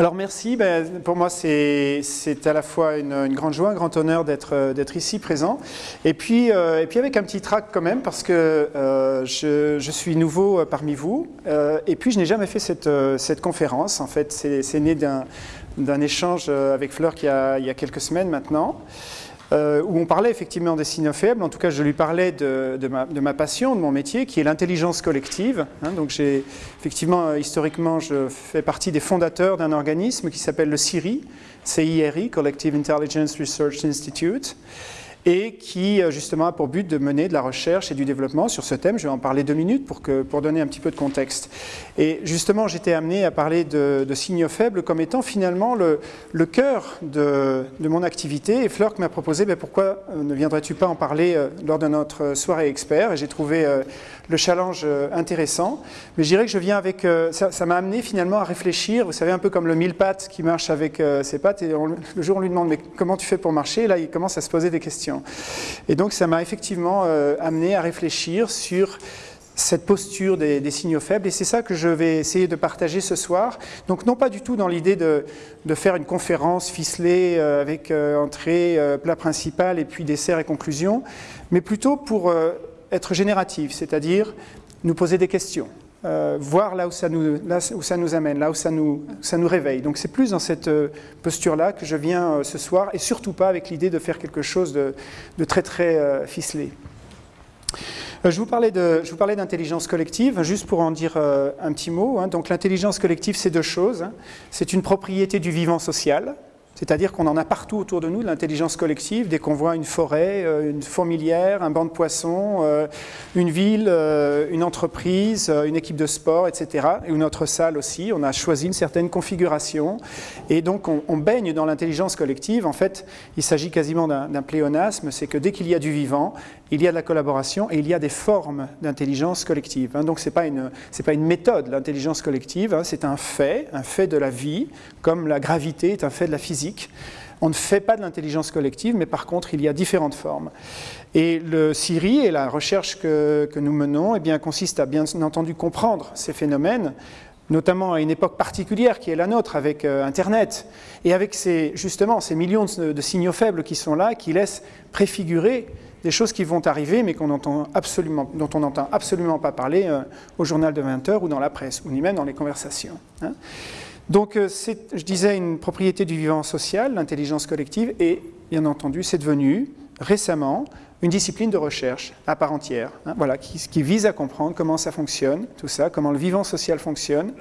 Alors merci, ben, pour moi c'est à la fois une, grande joie, un grand honneur d'être ici présent. Et puis, euh, et puis avec un petit trac quand même parce que euh, je, je, suis nouveau parmi vous. Euh, et puis je n'ai jamais fait cette, cette, conférence. En fait, c'est né d'un échange avec Fleur qui a, il y a quelques semaines maintenant. Euh, où on parlait effectivement des signaux faibles. En tout cas, je lui parlais de, ma, passion, de mon métier, qui est l'intelligence collective. Hein. donc, j'ai effectivement, euh, historiquement, je fais partie des fondateurs d'un organisme qui s'appelle le CIRI, CIRI, Collective Intelligence Research Institute et qui euh, justement a pour but de mener de la recherche et du développement sur ce thème. Je vais en parler deux minutes pour, donner un petit peu de contexte. Et justement, j'étais amené à parler de, signaux faibles comme étant finalement le, cœur de, de, mon activité. Et Fleur m'a proposé, ben, pourquoi euh, ne viendrais-tu pas en parler euh, lors de notre soirée expert? Et j'ai trouvé le challenge intéressant. Mais je dirais que je viens avec... Ça m'a amené finalement à réfléchir, vous savez, un peu comme le mille pattes qui marche avec ses pattes. Et le jour, on lui demande, mais comment tu fais pour marcher? Là, il commence à se poser des questions. Et donc ça m'a effectivement euh, amené à réfléchir sur cette posture des, signaux faibles. Et c'est ça que je vais essayer de partager ce soir. Donc non pas du tout dans l'idée de, faire une conférence ficelée euh, avec euh, entrée, plat principal et puis dessert et conclusion, mais plutôt pour être génératif, c'est-à-dire nous poser des questions. Euh, voir là où, ça nous, amène, là où ça nous, ça nous réveille. Donc c'est plus dans cette euh, posture-là que je viens euh, ce soir, et surtout pas avec l'idée de faire quelque chose de, très très ficelé. Je vous parlais d'intelligence collective, juste pour en dire un petit mot. Hein. Donc l'intelligence collective, c'est deux choses. Hein. C'est une propriété du vivant social, c'est-à-dire qu'on en a partout autour de nous, de l'intelligence collective, dès qu'on voit une forêt, euh, une fourmilière, un banc de poissons, euh, une ville, euh, une entreprise, une équipe de sport, etc. Et notre salle aussi, on a choisi une certaine configuration. Et donc on, baigne dans l'intelligence collective. En fait, il s'agit quasiment d'un pléonasme, c'est que dès qu'il y a du vivant, il y a de la collaboration et il y a des formes d'intelligence collective. Hein. Donc ce n'est pas, une méthode, l'intelligence collective, hein. c'est un fait, un fait de la vie, comme la gravité est un fait de la physique. On ne fait pas de l'intelligence collective, mais par contre, il y a différentes formes. Et le CIRI et la recherche que, nous menons eh consiste à bien entendu comprendre ces phénomènes, notamment à une époque particulière qui est la nôtre, avec euh, Internet, et avec ces, justement ces millions de, de signaux faibles qui sont là, qui laissent préfigurer des choses qui vont arriver, mais dont on n'entend absolument pas parler euh, au journal de 20 heures ou dans la presse, ou ni même dans les conversations. Hein. Donc, euh, c'est, je disais, une propriété du vivant social, l'intelligence collective, et bien entendu, c'est devenu récemment une discipline de recherche à part entière, hein, qui, vise à comprendre comment ça fonctionne, tout ça, comment le vivant social fonctionne,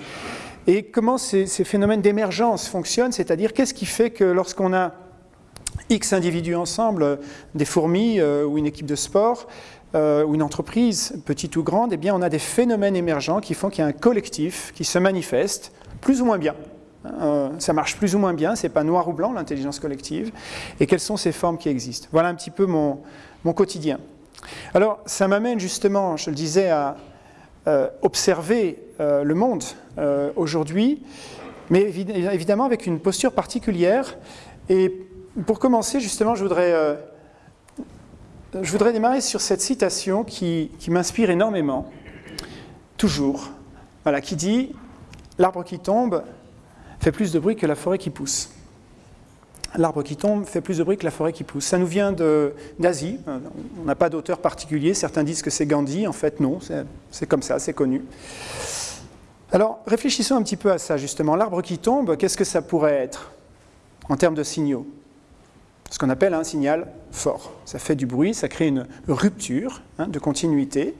et comment ces phénomènes d'émergence fonctionnent, c'est-à-dire qu'est-ce qui fait que lorsqu'on a X individus ensemble, des fourmis euh, ou une équipe de sport, euh, ou une entreprise, petite ou grande, eh bien, on a des phénomènes émergents qui font qu'il y a un collectif qui se manifeste plus ou moins bien. Euh, ça marche plus ou moins bien, c'est pas noir ou blanc l'intelligence collective. Et quelles sont ces formes qui existent? Voilà un petit peu mon, mon quotidien. Alors, ça m'amène justement, je le disais, à observer le monde aujourd'hui, mais évidemment avec une posture particulière. Et pour commencer, justement, je voudrais, euh, je voudrais démarrer sur cette citation qui, m'inspire énormément, toujours, qui dit « L'arbre qui tombe fait plus de bruit que la forêt qui pousse ». L'arbre qui tombe fait plus de bruit que la forêt qui pousse. Ça nous vient d'Asie, on n'a pas d'auteur particulier, certains disent que c'est Gandhi, en fait non, c'est comme ça, c'est connu. Alors réfléchissons un petit peu à ça justement. L'arbre qui tombe, qu'est-ce que ça pourrait être en termes de signaux? Ce qu'on appelle un signal fort. Ça fait du bruit, ça crée une rupture hein, de continuité.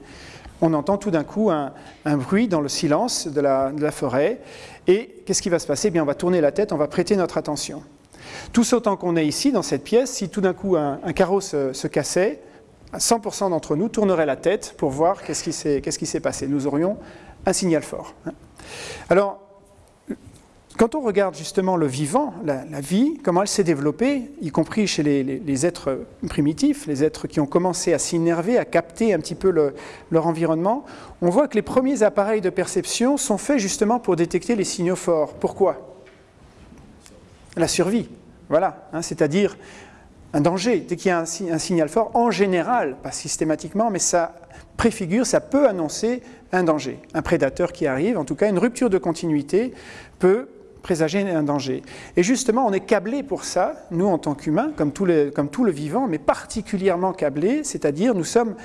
On entend tout d'un coup un, bruit dans le silence de la, forêt. Et qu'est-ce qui va se passer? Eh bien, On va tourner la tête, on va prêter notre attention. Tous autant qu'on est ici, dans cette pièce, si tout d'un coup un, carreau se, cassait, 100% d'entre nous tourneraient la tête pour voir qu'est-ce qui s'est passé. Nous aurions un signal fort. Hein. Alors, quand on regarde justement le vivant, la, vie, comment elle s'est développée, y compris chez les, êtres primitifs, les êtres qui ont commencé à s'innerver, à capter un petit peu leur environnement, on voit que les premiers appareils de perception sont faits justement pour détecter les signaux forts. Pourquoi? La survie, voilà, hein, c'est-à-dire un danger. Dès qu'il y a un, un, signal fort, en général, pas systématiquement, mais ça préfigure, ça peut annoncer un danger, un prédateur qui arrive, en tout cas une rupture de continuité peut présager un danger. Et justement, on est câblé pour ça, nous en tant qu'humains, comme, tout le, comme tout le vivant, mais particulièrement câblés, c'est-à-dire nous sommes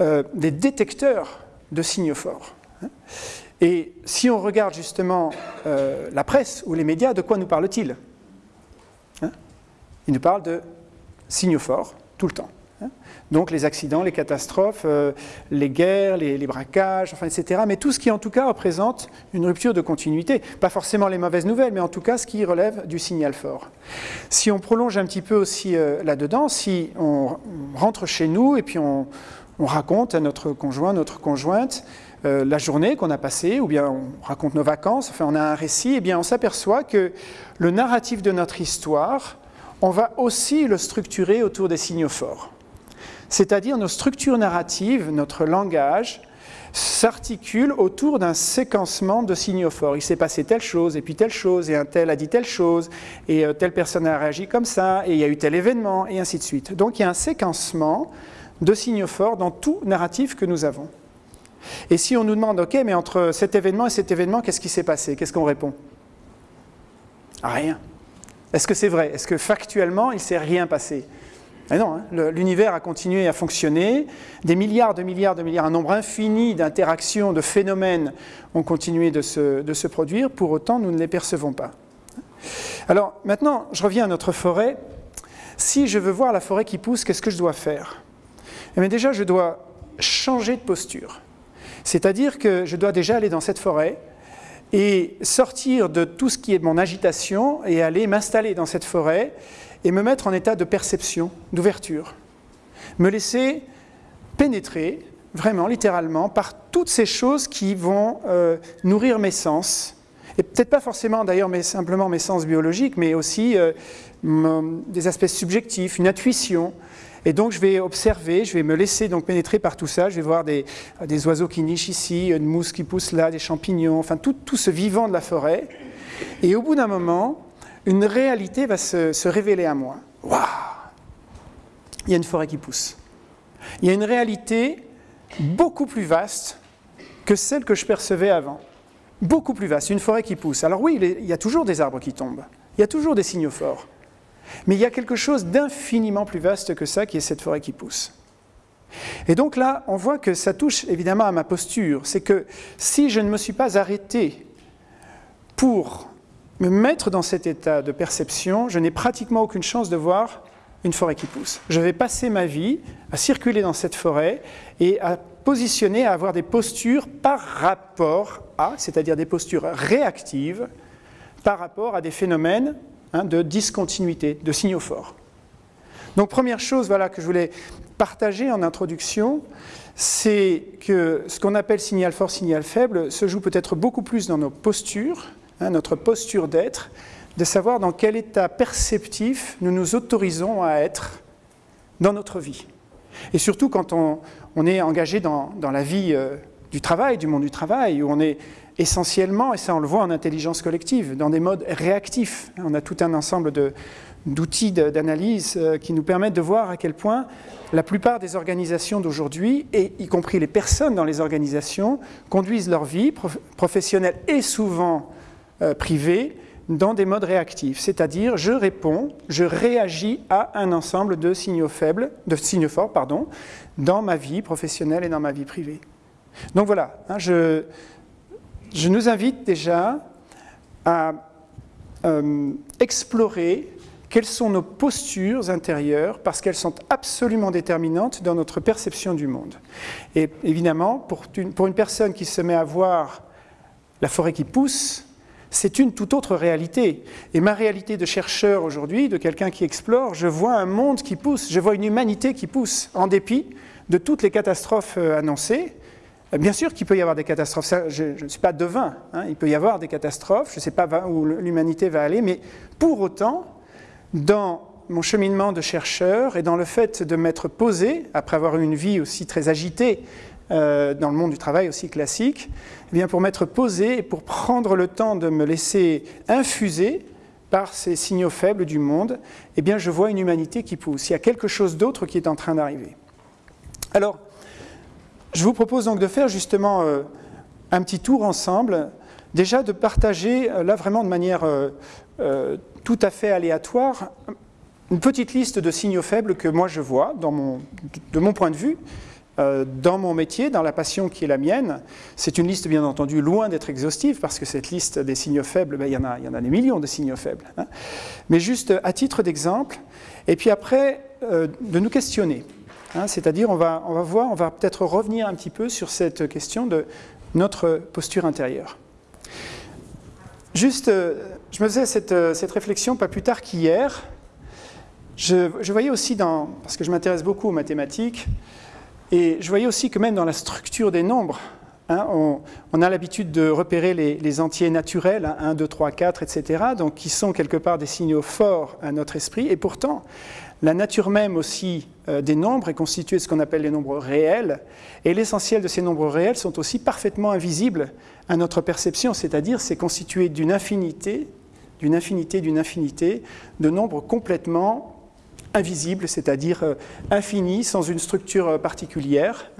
euh, des détecteurs de signaux forts. Et si on regarde justement euh, la presse ou les médias, de quoi nous parlent-ils? Hein? Ils nous parlent de signaux forts tout le temps. Hein? Donc les accidents, les catastrophes, euh, les guerres, les, braquages, enfin, etc. Mais tout ce qui en tout cas représente une rupture de continuité. Pas forcément les mauvaises nouvelles, mais en tout cas ce qui relève du signal fort. Si on prolonge un petit peu aussi euh, là-dedans, si on rentre chez nous et puis on, on raconte à notre conjoint, notre conjointe, euh, la journée qu'on a passée, ou bien on raconte nos vacances, enfin on a un récit, et eh bien on s'aperçoit que le narratif de notre histoire, on va aussi le structurer autour des signaux forts. C'est-à-dire nos structures narratives, notre langage, s'articule autour d'un séquencement de signaux forts. Il s'est passé telle chose, et puis telle chose, et un tel a dit telle chose, et euh, telle personne a réagi comme ça, et il y a eu tel événement, et ainsi de suite. Donc il y a un séquencement de signaux forts dans tout narratif que nous avons. Et si on nous demande, OK, mais entre cet événement et cet événement, qu'est-ce qui s'est passé? Qu'est-ce qu'on répond? Rien. Est-ce que c'est vrai? Est-ce que factuellement, il ne s'est rien passé? Mais non, hein. l'univers a continué à fonctionner, des milliards de milliards de milliards, un nombre infini d'interactions, de phénomènes ont continué de se, de se, produire, pour autant nous ne les percevons pas. Alors maintenant, je reviens à notre forêt. Si je veux voir la forêt qui pousse, qu'est-ce que je dois faire? Eh déjà, je dois changer de posture. C'est-à-dire que je dois déjà aller dans cette forêt et sortir de tout ce qui est de mon agitation et aller m'installer dans cette forêt et me mettre en état de perception, d'ouverture. Me laisser pénétrer, vraiment, littéralement, par toutes ces choses qui vont euh, nourrir mes sens. Et peut-être pas forcément d'ailleurs mais simplement mes sens biologiques, mais aussi euh, des aspects subjectifs, une intuition, et donc je vais observer, je vais me laisser donc pénétrer par tout ça. Je vais voir des, oiseaux qui nichent ici, une mousse qui pousse là, des champignons, enfin tout, ce vivant de la forêt. Et au bout d'un moment, une réalité va se, révéler à moi. Waouh Il y a une forêt qui pousse. Il y a une réalité beaucoup plus vaste que celle que je percevais avant. Beaucoup plus vaste, une forêt qui pousse. Alors oui, il y a toujours des arbres qui tombent. Il y a toujours des signaux forts. Mais il y a quelque chose d'infiniment plus vaste que ça, qui est cette forêt qui pousse. Et donc là, on voit que ça touche évidemment à ma posture. C'est que si je ne me suis pas arrêté pour me mettre dans cet état de perception, je n'ai pratiquement aucune chance de voir une forêt qui pousse. Je vais passer ma vie à circuler dans cette forêt et à positionner, à avoir des postures par rapport à, c'est-à-dire des postures réactives, par rapport à des phénomènes Hein, de discontinuité, de signaux forts. Donc première chose voilà, que je voulais partager en introduction, c'est que ce qu'on appelle signal fort, signal faible se joue peut-être beaucoup plus dans nos postures, hein, notre posture d'être, de savoir dans quel état perceptif nous nous autorisons à être dans notre vie. Et surtout quand on, est engagé dans, la vie euh, du travail, du monde du travail, où on est essentiellement, et ça on le voit en intelligence collective, dans des modes réactifs. On a tout un ensemble d'outils d'analyse euh, qui nous permettent de voir à quel point la plupart des organisations d'aujourd'hui, et y compris les personnes dans les organisations, conduisent leur vie professionnelle et souvent euh, privée dans des modes réactifs, c'est-à-dire je réponds, je réagis à un ensemble de signaux faibles, de signaux forts, pardon, dans ma vie professionnelle et dans ma vie privée. Donc voilà, hein, je, je nous invite déjà à euh, explorer quelles sont nos postures intérieures, parce qu'elles sont absolument déterminantes dans notre perception du monde. Et évidemment, pour une, pour une personne qui se met à voir la forêt qui pousse, c'est une toute autre réalité. Et ma réalité de chercheur aujourd'hui, de quelqu'un qui explore, je vois un monde qui pousse, je vois une humanité qui pousse, en dépit de toutes les catastrophes euh, annoncées, bien sûr qu'il peut y avoir des catastrophes, je, ne suis pas devin, hein. il peut y avoir des catastrophes, je ne sais pas où l'humanité va aller, mais pour autant, dans mon cheminement de chercheur et dans le fait de m'être posé, après avoir eu une vie aussi très agitée euh, dans le monde du travail aussi classique, eh bien pour m'être posé et pour prendre le temps de me laisser infuser par ces signaux faibles du monde, eh bien je vois une humanité qui pousse. Il y a quelque chose d'autre qui est en train d'arriver. Alors, je vous propose donc de faire justement euh, un petit tour ensemble déjà de partager, là vraiment de manière tout à fait aléatoire, une petite liste de signaux faibles que moi je vois de mon point de vue, euh, dans mon métier, dans la passion qui est la mienne. C'est une liste bien entendu loin d'être exhaustive parce que cette liste des signaux faibles, ben, il, y en a, des millions de signaux faibles. Hein. Mais juste à titre d'exemple, et puis après euh, de nous questionner. Hein. C'est-à-dire on va, peut-être revenir un petit peu sur cette question de notre posture intérieure. Juste, euh, je me faisais cette, cette réflexion pas plus tard qu'hier. Je, je, voyais aussi dans, parce que je m'intéresse beaucoup aux mathématiques, et je voyais aussi que même dans la structure des nombres, hein, on, a l'habitude de repérer les, entiers naturels, 1, 2, 3, 4, etc., donc qui sont quelque part des signaux forts à notre esprit. Et pourtant, la nature même aussi euh, des nombres est constituée de ce qu'on appelle les nombres réels, et l'essentiel de ces nombres réels sont aussi parfaitement invisibles à notre perception, c'est-à-dire c'est constitué d'une infinité, d'une infinité, d'une infinité de nombres complètement invisible, c'est-à-dire euh, infini, sans une structure euh, particulière.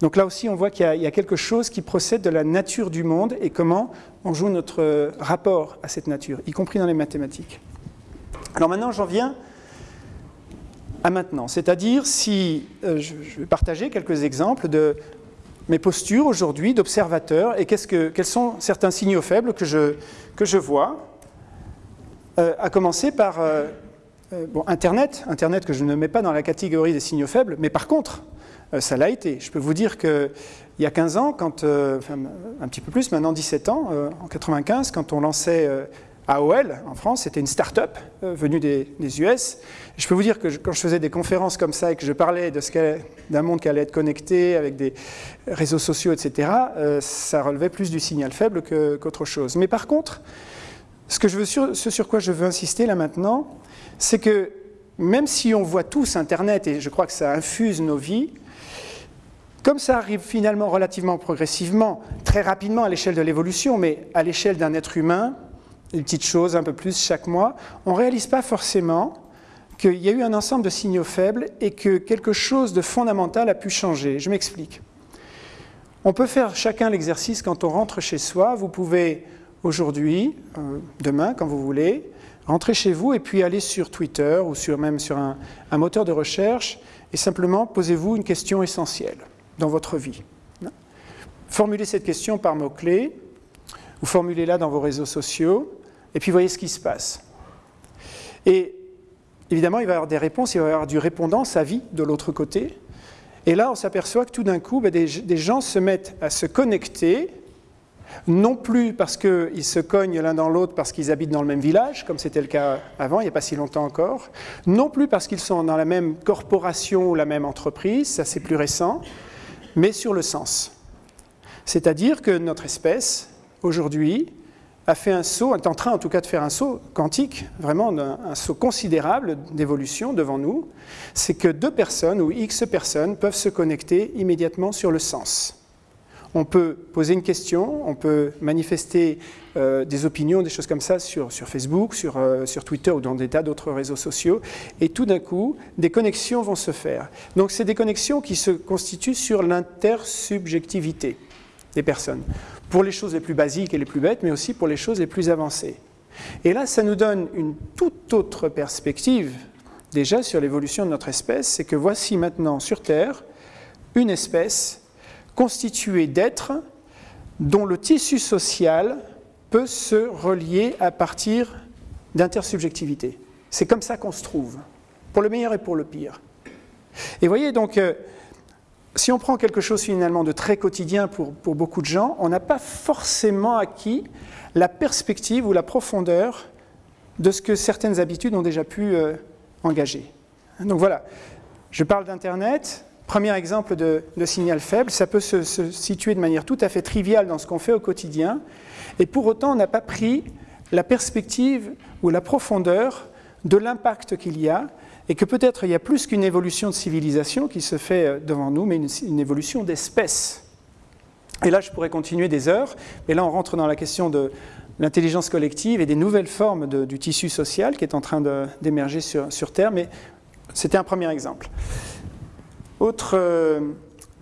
Donc là aussi, on voit qu'il y, a quelque chose qui procède de la nature du monde et comment on joue notre rapport à cette nature, y compris dans les mathématiques. Alors maintenant, j'en viens à maintenant, c'est-à-dire si je vais partager quelques exemples de mes postures aujourd'hui d'observateur et que, quels sont certains signaux faibles que je, que je vois, à commencer par euh, bon, Internet, Internet que je ne mets pas dans la catégorie des signaux faibles, mais par contre, euh, ça l'a été. Je peux vous dire qu'il y a 15 ans, quand, euh, un petit peu plus, maintenant 17 ans, en 95, quand on lançait AOL en France, c'était une start-up venue des, US. Je peux vous dire que quand je faisais des conférences comme ça et que je parlais d'un monde qui allait être connecté avec des réseaux sociaux, etc., ça relevait plus du signal faible qu'autre chose. Mais par contre, ce sur quoi je veux insister là maintenant, c'est que même si on voit tous Internet, et je crois que ça infuse nos vies, comme ça arrive finalement relativement progressivement, très rapidement à l'échelle de l'évolution, mais à l'échelle d'un être humain, une petite chose un peu plus chaque mois, on ne réalise pas forcément qu'il y a eu un ensemble de signaux faibles et que quelque chose de fondamental a pu changer. Je m'explique. On peut faire chacun l'exercice quand on rentre chez soi. Vous pouvez aujourd'hui, euh, demain, quand vous voulez, Rentrez chez vous et puis allez sur Twitter ou sur, même sur un, moteur de recherche et simplement posez-vous une question essentielle dans votre vie. Formulez cette question par mots-clés ou formulez-la dans vos réseaux sociaux et puis voyez ce qui se passe. Et évidemment, il va y avoir des réponses, il va y avoir du répondant, sa vie de l'autre côté. Et là, on s'aperçoit que tout d'un coup, ben, des gens se mettent à se connecter non plus parce qu'ils se cognent l'un dans l'autre parce qu'ils habitent dans le même village, comme c'était le cas avant, il n'y a pas si longtemps encore, non plus parce qu'ils sont dans la même corporation ou la même entreprise, ça c'est plus récent, mais sur le sens. C'est-à-dire que notre espèce, aujourd'hui, a fait un saut, est en train en tout cas de faire un saut quantique, vraiment un saut considérable d'évolution devant nous, c'est que deux personnes ou X personnes peuvent se connecter immédiatement sur le sens. On peut poser une question, on peut manifester euh, des opinions, des choses comme ça sur, Facebook, euh, sur, Twitter ou dans des tas d'autres réseaux sociaux, et tout d'un coup, des connexions vont se faire. Donc c'est des connexions qui se constituent sur l'intersubjectivité des personnes, pour les choses les plus basiques et les plus bêtes, mais aussi pour les choses les plus avancées. Et là, ça nous donne une toute autre perspective déjà sur l'évolution de notre espèce, c'est que voici maintenant sur Terre une espèce constitué d'êtres dont le tissu social peut se relier à partir d'intersubjectivité. C'est comme ça qu'on se trouve, pour le meilleur et pour le pire. Et voyez donc, euh, si on prend quelque chose finalement de très quotidien pour, beaucoup de gens, on n'a pas forcément acquis la perspective ou la profondeur de ce que certaines habitudes ont déjà pu euh, engager. Donc voilà, je parle d'Internet, Premier exemple de, signal faible, ça peut se, situer de manière tout à fait triviale dans ce qu'on fait au quotidien, et pour autant on n'a pas pris la perspective ou la profondeur de l'impact qu'il y a, et que peut-être il y a plus qu'une évolution de civilisation qui se fait euh, devant nous, mais une, évolution d'espèce. Et là, je pourrais continuer des heures, mais là on rentre dans la question de l'intelligence collective et des nouvelles formes du tissu social qui est en train d'émerger sur, Terre, mais c'était un premier exemple. Autre, euh,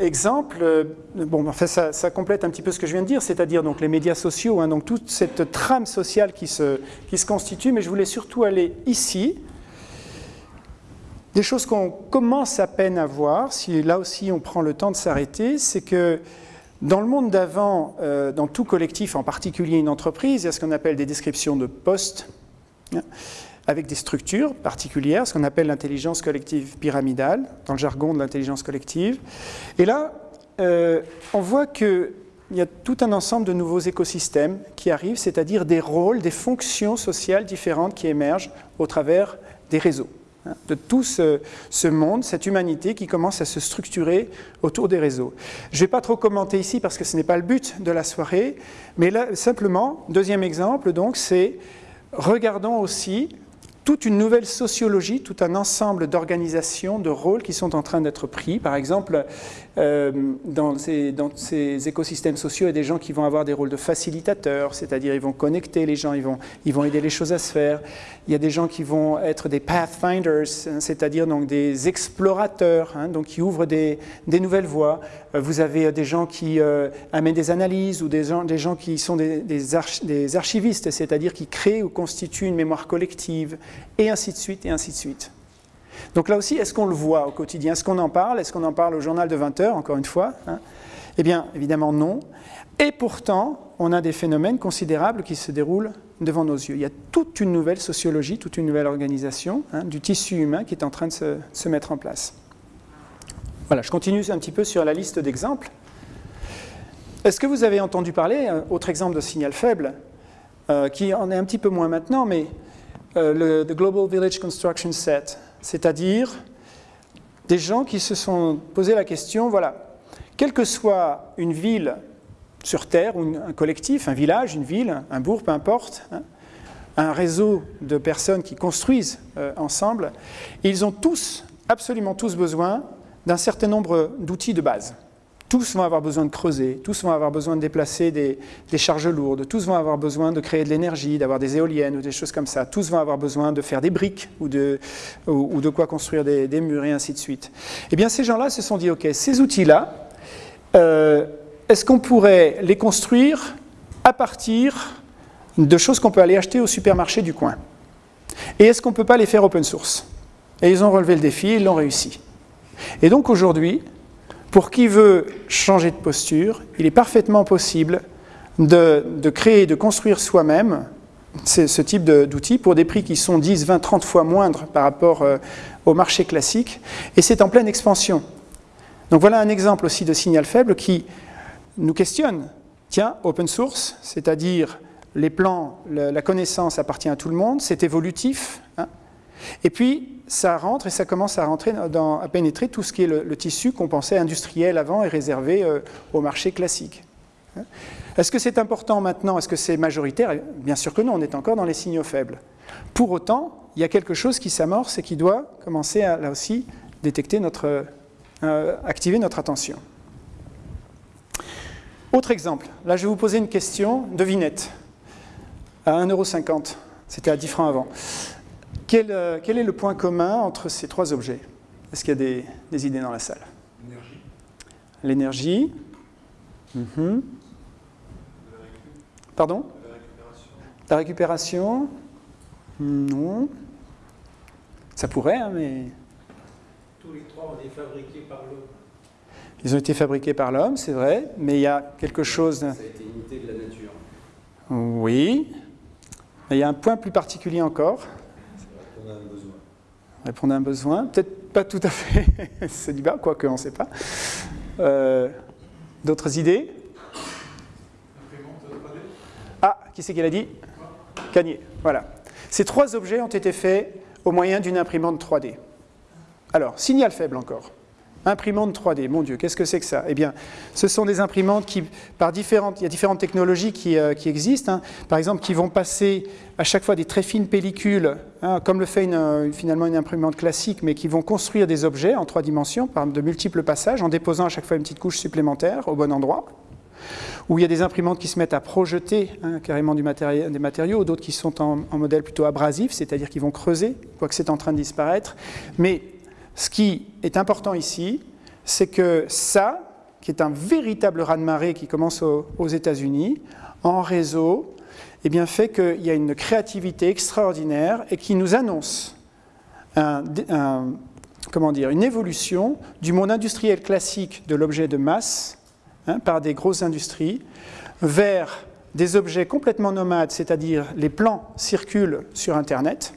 exemple, euh, bon, enfin, ça, complète un petit peu ce que je viens de dire, c'est-à-dire les médias sociaux, hein, donc toute cette trame sociale qui se, qui se constitue, mais je voulais surtout aller ici. Des choses qu'on commence à peine à voir, si là aussi on prend le temps de s'arrêter, c'est que dans le monde d'avant, euh, dans tout collectif, en particulier une entreprise, il y a ce qu'on appelle des descriptions de postes, hein, avec des structures particulières, ce qu'on appelle l'intelligence collective pyramidale, dans le jargon de l'intelligence collective. Et là, euh, on voit qu'il y a tout un ensemble de nouveaux écosystèmes qui arrivent, c'est-à-dire des rôles, des fonctions sociales différentes qui émergent au travers des réseaux. De tout ce, monde, cette humanité qui commence à se structurer autour des réseaux. Je ne vais pas trop commenter ici parce que ce n'est pas le but de la soirée, mais simplement, deuxième exemple, donc, c'est regardons aussi toute une nouvelle sociologie, tout un ensemble d'organisations, de rôles qui sont en train d'être pris. Par exemple, euh, dans, ces, écosystèmes sociaux, il y a des gens qui vont avoir des rôles de facilitateurs, c'est-à-dire ils vont connecter les gens, ils vont, aider les choses à se faire. Il y a des gens qui vont être des pathfinders, hein, c'est-à-dire des explorateurs, hein, donc qui ouvrent des, nouvelles voies. Euh, vous avez euh, des gens qui amènent des analyses ou des gens, des gens qui sont des, des archivistes, c'est-à-dire qui créent ou constituent une mémoire collective, et ainsi de suite, et ainsi de suite. Donc là aussi, est-ce qu'on le voit au quotidien? Est-ce qu'on en parle? Est-ce qu'on en parle au journal de 20 heures, encore une fois hein? Eh bien, évidemment non. Et pourtant, on a des phénomènes considérables qui se déroulent devant nos yeux. Il y a toute une nouvelle sociologie, toute une nouvelle organisation hein, du tissu humain qui est en train de se, mettre en place. Voilà, je continue un petit peu sur la liste d'exemples. Est-ce que vous avez entendu parler, euh, autre exemple de signal faible, euh, qui en est un petit peu moins maintenant, mais euh, le Global Village Construction Set, c'est-à-dire des gens qui se sont posé la question, voilà, quelle que soit une ville sur Terre, ou un collectif, un village, une ville, un bourg, peu importe, hein, un réseau de personnes qui construisent euh, ensemble, ils ont tous, absolument tous besoin d'un certain nombre d'outils de base. Tous vont avoir besoin de creuser, tous vont avoir besoin de déplacer des, charges lourdes, tous vont avoir besoin de créer de l'énergie, d'avoir des éoliennes ou des choses comme ça, tous vont avoir besoin de faire des briques ou de, quoi construire des, murs et ainsi de suite. Eh bien, ces gens-là se sont dit, OK, ces outils-là, euh, est-ce qu'on pourrait les construire à partir de choses qu'on peut aller acheter au supermarché du coin? Et est-ce qu'on ne peut pas les faire open source? Et ils ont relevé le défi, ils l'ont réussi. Et donc aujourd'hui, pour qui veut changer de posture, il est parfaitement possible de, créer, de construire soi-même ce type d'outils pour des prix qui sont 10, 20, 30 fois moindres par rapport euh, au marché classique. Et c'est en pleine expansion. Donc voilà un exemple aussi de signal faible qui nous questionne. Tiens, open source, c'est-à-dire les plans, la connaissance appartient à tout le monde, c'est évolutif. Hein. et puis, ça rentre et ça commence à rentrer à pénétrer tout ce qui est le, tissu qu'on pensait industriel avant et réservé euh, au marché classique. Hein? Est-ce que c'est important maintenant? Est-ce que c'est majoritaire? Bien sûr que non, on est encore dans les signaux faibles. Pour autant, il y a quelque chose qui s'amorce et qui doit commencer à, là aussi, détecter notre, euh, activer notre attention. Autre exemple, là je vais vous poser une question, devinette, à 1,50€, c'était à 10 francs avant. Euh, quel, est le point commun entre ces trois objets? Est-ce qu'il y a des, idées dans la salle? L'énergie. Mhm. Pardon? La récupération. Non. Ça pourrait, hein, mais... Tous les trois ont été fabriqués par l'homme. Ils ont été fabriqués par l'homme, c'est vrai, mais il y a quelque chose... Ça a été imité de la nature. Oui. Mais il y a un point plus particulier encore. Répondre à un besoin. Peut-être pas tout à fait célibat, quoique on ne sait pas. Euh, d'autres idées? Ah, qui c'est qui l'a dit? Cagné, voilà. Ces trois objets ont été faits au moyen d'une imprimante 3D. Alors, signal faible encore. Imprimante 3D, mon Dieu, qu'est-ce que c'est que ça? Eh bien, ce sont des imprimantes qui, par différentes, il y a différentes technologies qui, euh, existent, hein. par exemple, qui vont passer à chaque fois des très fines pellicules, hein, comme le fait une, finalement une imprimante classique, mais qui vont construire des objets en trois dimensions par de multiples passages, en déposant à chaque fois une petite couche supplémentaire au bon endroit. Ou il y a des imprimantes qui se mettent à projeter hein, carrément des matériaux, d'autres qui sont en, en modèle plutôt abrasif, c'est-à-dire qui vont creuser, quoique c'est en train de disparaître. Mais ce qui est important ici, c'est que ça, qui est un véritable raz-de-marée qui commence aux, États-Unis, en réseau, eh bien, fait qu'il y a une créativité extraordinaire et qui nous annonce comment dire, une évolution du monde industriel classique de l'objet de masse hein, par des grosses industries vers des objets complètement nomades, c'est-à-dire les plans circulent sur Internet,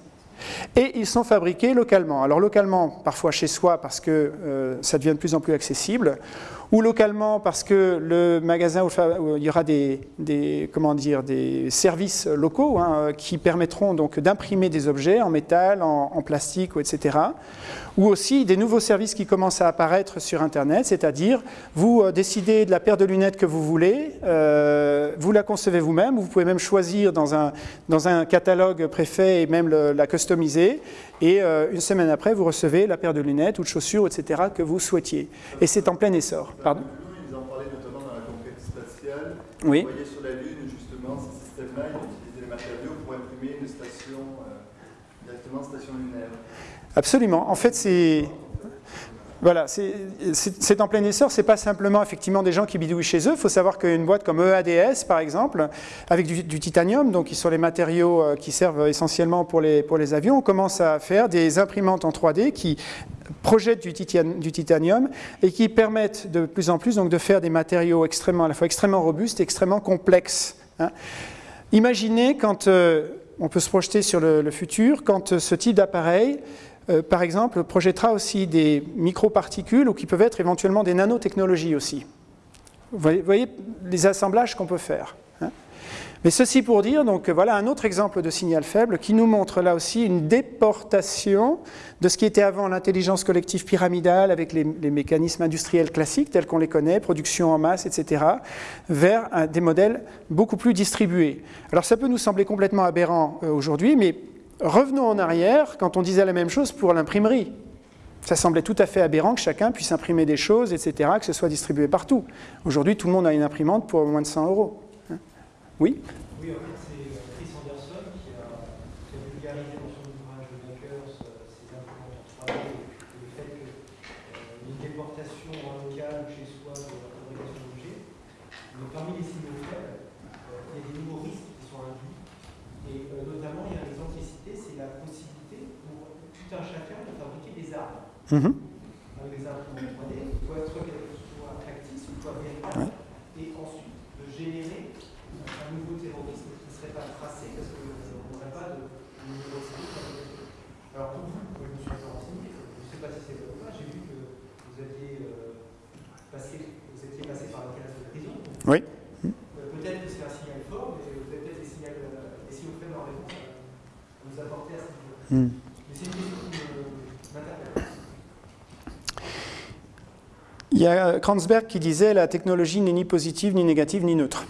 et ils sont fabriqués localement. Alors localement, parfois chez soi parce que euh, ça devient de plus en plus accessible, ou localement parce que le magasin il y aura des, comment dire, des services locaux hein, qui permettront donc d'imprimer des objets en métal, en, plastique, etc ou aussi des nouveaux services qui commencent à apparaître sur Internet, c'est-à-dire vous euh, décidez de la paire de lunettes que vous voulez, euh, vous la concevez vous-même, vous pouvez même choisir dans un, dans un catalogue préfet et même la customiser, et euh, une semaine après, vous recevez la paire de lunettes ou de chaussures, etc., que vous souhaitiez. Et c'est en plein essor. Pardon Ils en parlaient notamment dans la conquête spatiale. Oui. Vous voyez sur la Lune, justement, ce système-là, ils utilisaient les matériaux pour imprimer une station, directement station lunaire. Absolument. En fait, c'est voilà, c'est en plein essor, c'est pas simplement effectivement des gens qui bidouillent chez eux. Il faut savoir qu'une boîte comme EADS, par exemple, avec du, titanium, donc qui sont les matériaux euh, qui servent essentiellement pour les, avions, on commence à faire des imprimantes en 3D qui projettent du, titanium et qui permettent de plus en plus de faire des matériaux à la fois extrêmement robustes et extrêmement complexes. Hein. Imaginez quand euh, on peut se projeter sur le, le futur, quand euh, ce type d'appareil euh, par exemple, projettera aussi des microparticules ou qui peuvent être éventuellement des nanotechnologies aussi. Vous voyez, les assemblages qu'on peut faire. Hein. Mais ceci pour dire, donc voilà un autre exemple de signal faible qui nous montre là aussi une déportation de ce qui était avant l'intelligence collective pyramidale avec les, mécanismes industriels classiques tels qu'on les connaît, production en masse, etc., vers des modèles beaucoup plus distribués. Alors ça peut nous sembler complètement aberrant euh, aujourd'hui, mais Revenons en arrière quand on disait la même chose pour l'imprimerie. Ça semblait tout à fait aberrant que chacun puisse imprimer des choses, etc., que ce soit distribué partout. Aujourd'hui, tout le monde a une imprimante pour moins de 100 euros. Hein? Oui? Oui, en fait, c'est euh, Chris Anderson qui a, vulgarisé dans son ouvrage de Bakers euh, ces imprimantes en 3D et le fait qu'une euh, déportation en local chez soi de la fabrication d'objets. Parmi les Mm -hmm. Y a Kranzberg qui disait la technologie n'est ni positive, ni négative, ni neutre.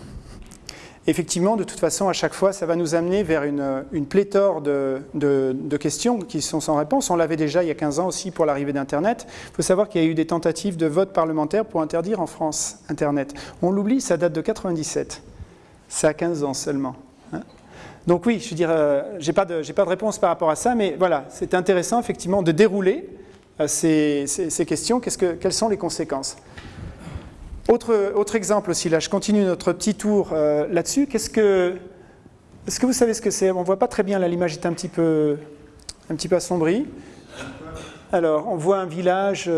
Effectivement, de toute façon, à chaque fois, ça va nous amener vers une, pléthore de, questions qui sont sans réponse. On l'avait déjà il y a 15 ans aussi pour l'arrivée d'Internet. Il faut savoir qu'il y a eu des tentatives de vote parlementaire pour interdire en France Internet. On l'oublie, ça date de 97. Ça a 15 ans seulement. Hein. Donc oui, je veux dire, euh, je n'ai pas, de réponse par rapport à ça, mais voilà, c'est intéressant effectivement de dérouler euh, ces, questions. quelles sont les conséquences autre, exemple aussi, là, je continue notre petit tour euh, là-dessus. Qu'est-ce que, est-ce que vous savez ce que c'est? On ne voit pas très bien, là, l'image est un petit peu, un petit peu assombrie. Alors, on voit un village.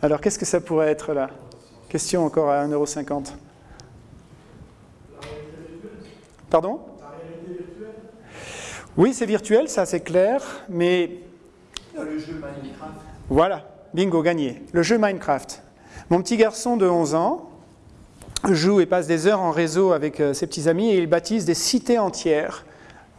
Alors, qu'est-ce que ça pourrait être là? Question encore à 1,50€. Pardon? Oui, c'est virtuel, ça c'est clair, mais... Le jeu Minecraft. Voilà, bingo, gagné. Le jeu Minecraft. Mon petit garçon de 11 ans joue et passe des heures en réseau avec euh, ses petits amis et il baptise des cités entières.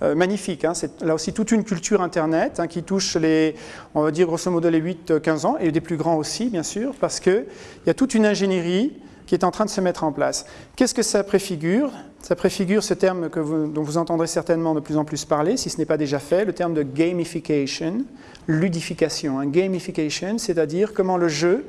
Euh, magnifique, hein. c'est là aussi toute une culture Internet hein, qui touche les, on va dire grosso modo les 8-15 ans, et des plus grands aussi, bien sûr, parce qu'il y a toute une ingénierie qui est en train de se mettre en place. Qu'est-ce que ça préfigure? Ça préfigure ce terme que dont vous entendrez certainement de plus en plus parler, si ce n'est pas déjà fait, le terme de gamification, ludification. Un gamification, c'est-à-dire comment le jeu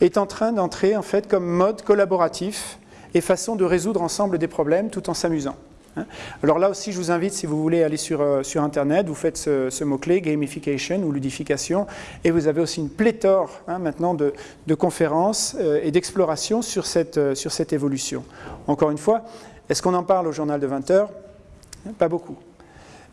est en train d'entrer en fait comme mode collaboratif et façon de résoudre ensemble des problèmes tout en s'amusant. Hein. Alors là aussi, je vous invite, si vous voulez aller sur, euh, sur Internet, vous faites ce, mot-clé, gamification ou ludification, et vous avez aussi une pléthore hein, maintenant de, conférences euh, et d'explorations sur cette, euh, sur cette évolution. Encore une fois, est-ce qu'on en parle au journal de 20 heures? Pas beaucoup.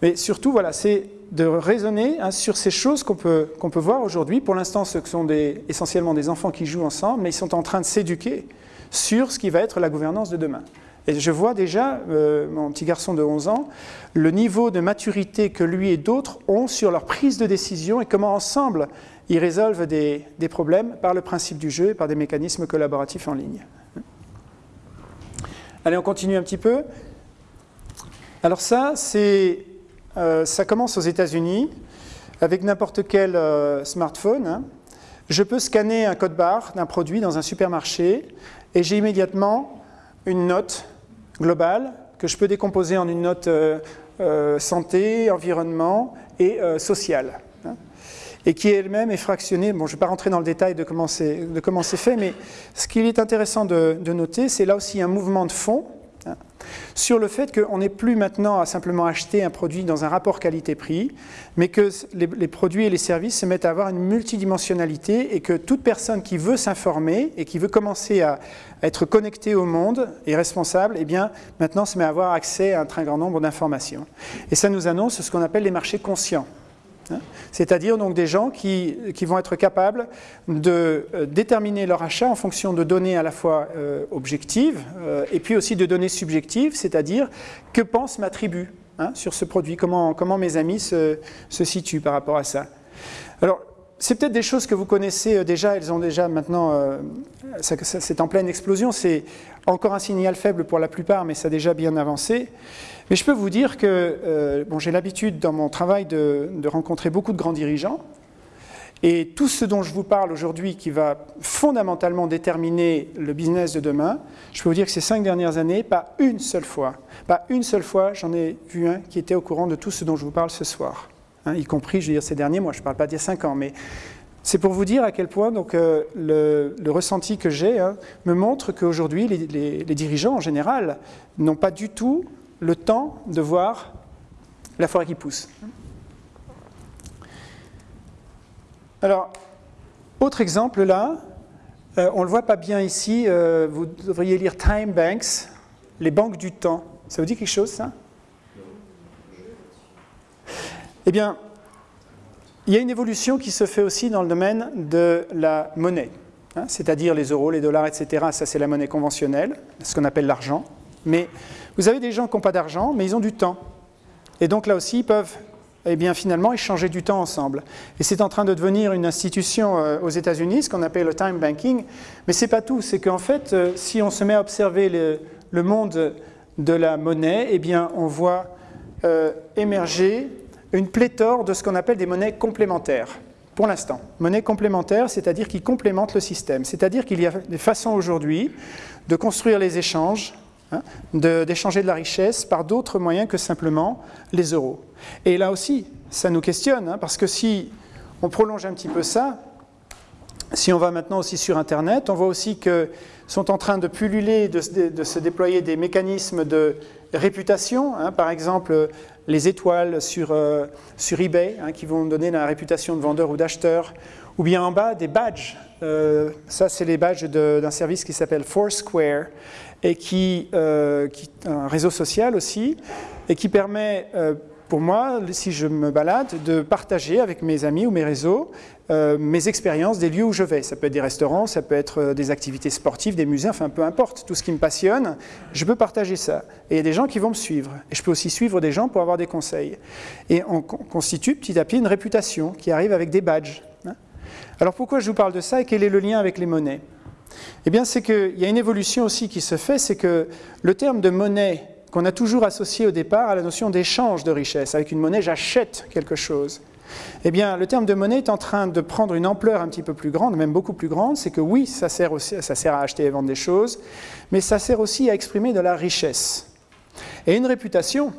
Mais surtout, voilà, c'est de raisonner hein, sur ces choses qu'on peut, peut voir aujourd'hui. Pour l'instant, ce sont essentiellement des enfants qui jouent ensemble, mais ils sont en train de s'éduquer sur ce qui va être la gouvernance de demain. Et je vois déjà, euh, mon petit garçon de 11 ans, le niveau de maturité que lui et d'autres ont sur leur prise de décision et comment ensemble ils résolvent des, problèmes par le principe du jeu et par des mécanismes collaboratifs en ligne. Allez, on continue un petit peu. Alors ça, euh, ça commence aux États-Unis avec n'importe quel euh, smartphone. Hein. Je peux scanner un code barre d'un produit dans un supermarché et j'ai immédiatement une note globale que je peux décomposer en une note euh, euh, santé, environnement et euh, sociale. Hein, et qui elle-même est fractionnée. Bon, je ne vais pas rentrer dans le détail de comment c'est fait, mais ce qu'il est intéressant de, noter, c'est là aussi un mouvement de fond. Sur le fait qu'on n'est plus maintenant à simplement acheter un produit dans un rapport qualité-prix, mais que les, produits et les services se mettent à avoir une multidimensionnalité et que toute personne qui veut s'informer et qui veut commencer à, être connectée au monde et responsable, eh bien, maintenant se met à avoir accès à un très grand nombre d'informations. Et ça nous annonce ce qu'on appelle les marchés conscients. Hein. C'est-à-dire donc des gens qui, vont être capables de euh, déterminer leur achat en fonction de données à la fois euh, objectives euh, et puis aussi de données subjectives, c'est-à-dire que pense ma tribu hein, sur ce produit, comment, comment mes amis se, se, situent par rapport à ça. Alors, c'est peut-être des choses que vous connaissez déjà, elles ont déjà maintenant, c'est en pleine explosion, c'est encore un signal faible pour la plupart, mais ça a déjà bien avancé. Mais je peux vous dire que euh, j'ai l'habitude dans mon travail de, rencontrer beaucoup de grands dirigeants. Et tout ce dont je vous parle aujourd'hui, qui va fondamentalement déterminer le business de demain, je peux vous dire que ces cinq dernières années, pas une seule fois, pas une seule fois, j'en ai vu un qui était au courant de tout ce dont je vous parle ce soir. Hein, y compris, je veux dire, ces derniers mois, je ne parle pas a cinq ans, mais c'est pour vous dire à quel point donc, euh, le, ressenti que j'ai hein, me montre qu'aujourd'hui, les, dirigeants en général n'ont pas du tout le temps de voir la forêt qui pousse. Alors, autre exemple là, euh, on ne le voit pas bien ici, euh, vous devriez lire Time Banks, les banques du temps. Ça vous dit quelque chose ça? Eh bien, il y a une évolution qui se fait aussi dans le domaine de la monnaie, hein, c'est-à-dire les euros, les dollars, etc. Ça, c'est la monnaie conventionnelle, ce qu'on appelle l'argent. Mais vous avez des gens qui n'ont pas d'argent, mais ils ont du temps. Et donc là aussi, ils peuvent eh bien, finalement échanger du temps ensemble. Et c'est en train de devenir une institution euh, aux États-Unis, ce qu'on appelle le time banking. Mais ce n'est pas tout, c'est qu'en fait, euh, si on se met à observer le, monde de la monnaie, eh bien, on voit euh, émerger une pléthore de ce qu'on appelle des monnaies complémentaires. Pour l'instant, monnaie complémentaire, c'est-à-dire qui complémentent le système. C'est-à-dire qu'il y a des façons aujourd'hui de construire les échanges Hein, d'échanger de, la richesse par d'autres moyens que simplement les euros. Et là aussi, ça nous questionne, hein, parce que si on prolonge un petit peu ça, si on va maintenant aussi sur Internet, on voit aussi que sont en train de pulluler, de, se déployer des mécanismes de réputation, hein, par exemple les étoiles sur, euh, eBay, qui vont donner la réputation de vendeur ou d'acheteur, ou bien en bas des badges. Euh, ça, c'est les badges d'un service qui s'appelle Foursquare, et qui, euh, un réseau social aussi, et qui permet euh, pour moi, si je me balade, de partager avec mes amis ou mes réseaux euh, mes expériences des lieux où je vais. Ça peut être des restaurants, ça peut être des activités sportives, des musées, enfin peu importe, tout ce qui me passionne, je peux partager ça. Et il y a des gens qui vont me suivre. Et je peux aussi suivre des gens pour avoir des conseils. Et on constitue petit à petit une réputation qui arrive avec des badges. Hein. Alors pourquoi je vous parle de ça et quel est le lien avec les monnaies? Eh bien, c'est qu'il y a une évolution aussi qui se fait, c'est que le terme de monnaie qu'on a toujours associé au départ à la notion d'échange de richesse. Avec une monnaie, j'achète quelque chose. Eh bien, le terme de monnaie est en train de prendre une ampleur un petit peu plus grande, même beaucoup plus grande. C'est que oui, ça sert, ça sert à acheter et vendre des choses, mais ça sert aussi à exprimer de la richesse. Et une réputation,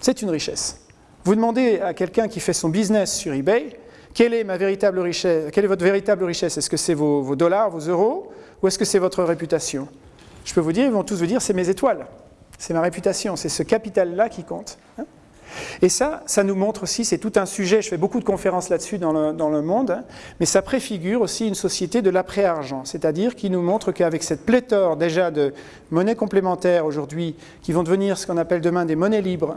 c'est une richesse. Vous demandez à quelqu'un qui fait son business sur eBay, quelle est, ma véritable richesse, quelle est votre véritable richesse? Est-ce que c'est vos dollars, vos euros? Ou est-ce que c'est votre réputation? Je peux vous dire, ils vont tous vous dire, c'est mes étoiles. C'est ma réputation, c'est ce capital-là qui compte. Hein. Et ça, ça nous montre aussi, c'est tout un sujet, je fais beaucoup de conférences là-dessus dans le, monde, hein, mais ça préfigure aussi une société de l'après-argent, c'est-à-dire qui nous montre qu'avec cette pléthore déjà de monnaies complémentaires aujourd'hui, qui vont devenir ce qu'on appelle demain des monnaies libres,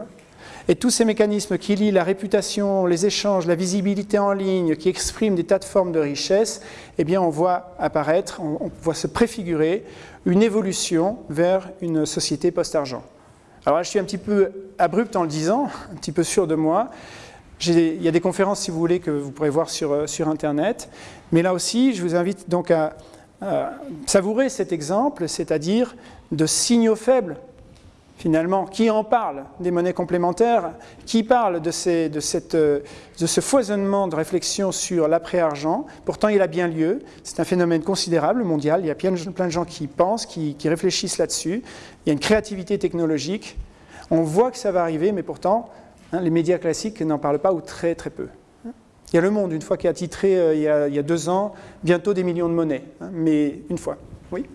et tous ces mécanismes qui lient la réputation, les échanges, la visibilité en ligne, qui expriment des tas de formes de richesse, eh bien on voit apparaître, on voit se préfigurer une évolution vers une société post-argent. Alors là, je suis un petit peu abrupt en le disant, un petit peu sûr de moi. Il y a des conférences, si vous voulez, que vous pourrez voir sur, euh, sur Internet. Mais là aussi, je vous invite donc à savourer cet exemple, c'est-à-dire de signaux faibles finalement, qui en parle des monnaies complémentaires, qui parle de, de, ce foisonnement de réflexion sur l'après-argent. Pourtant, il a bien lieu. C'est un phénomène considérable, mondial. Il y a plein de gens qui pensent, qui, réfléchissent là-dessus. Il y a une créativité technologique. On voit que ça va arriver, mais pourtant, hein, les médias classiques n'en parlent pas ou très très peu. Il y a Le Monde, une fois qui a titré euh, il, y a, il, y a, deux ans, bientôt des millions de monnaies, hein, mais une fois. Oui?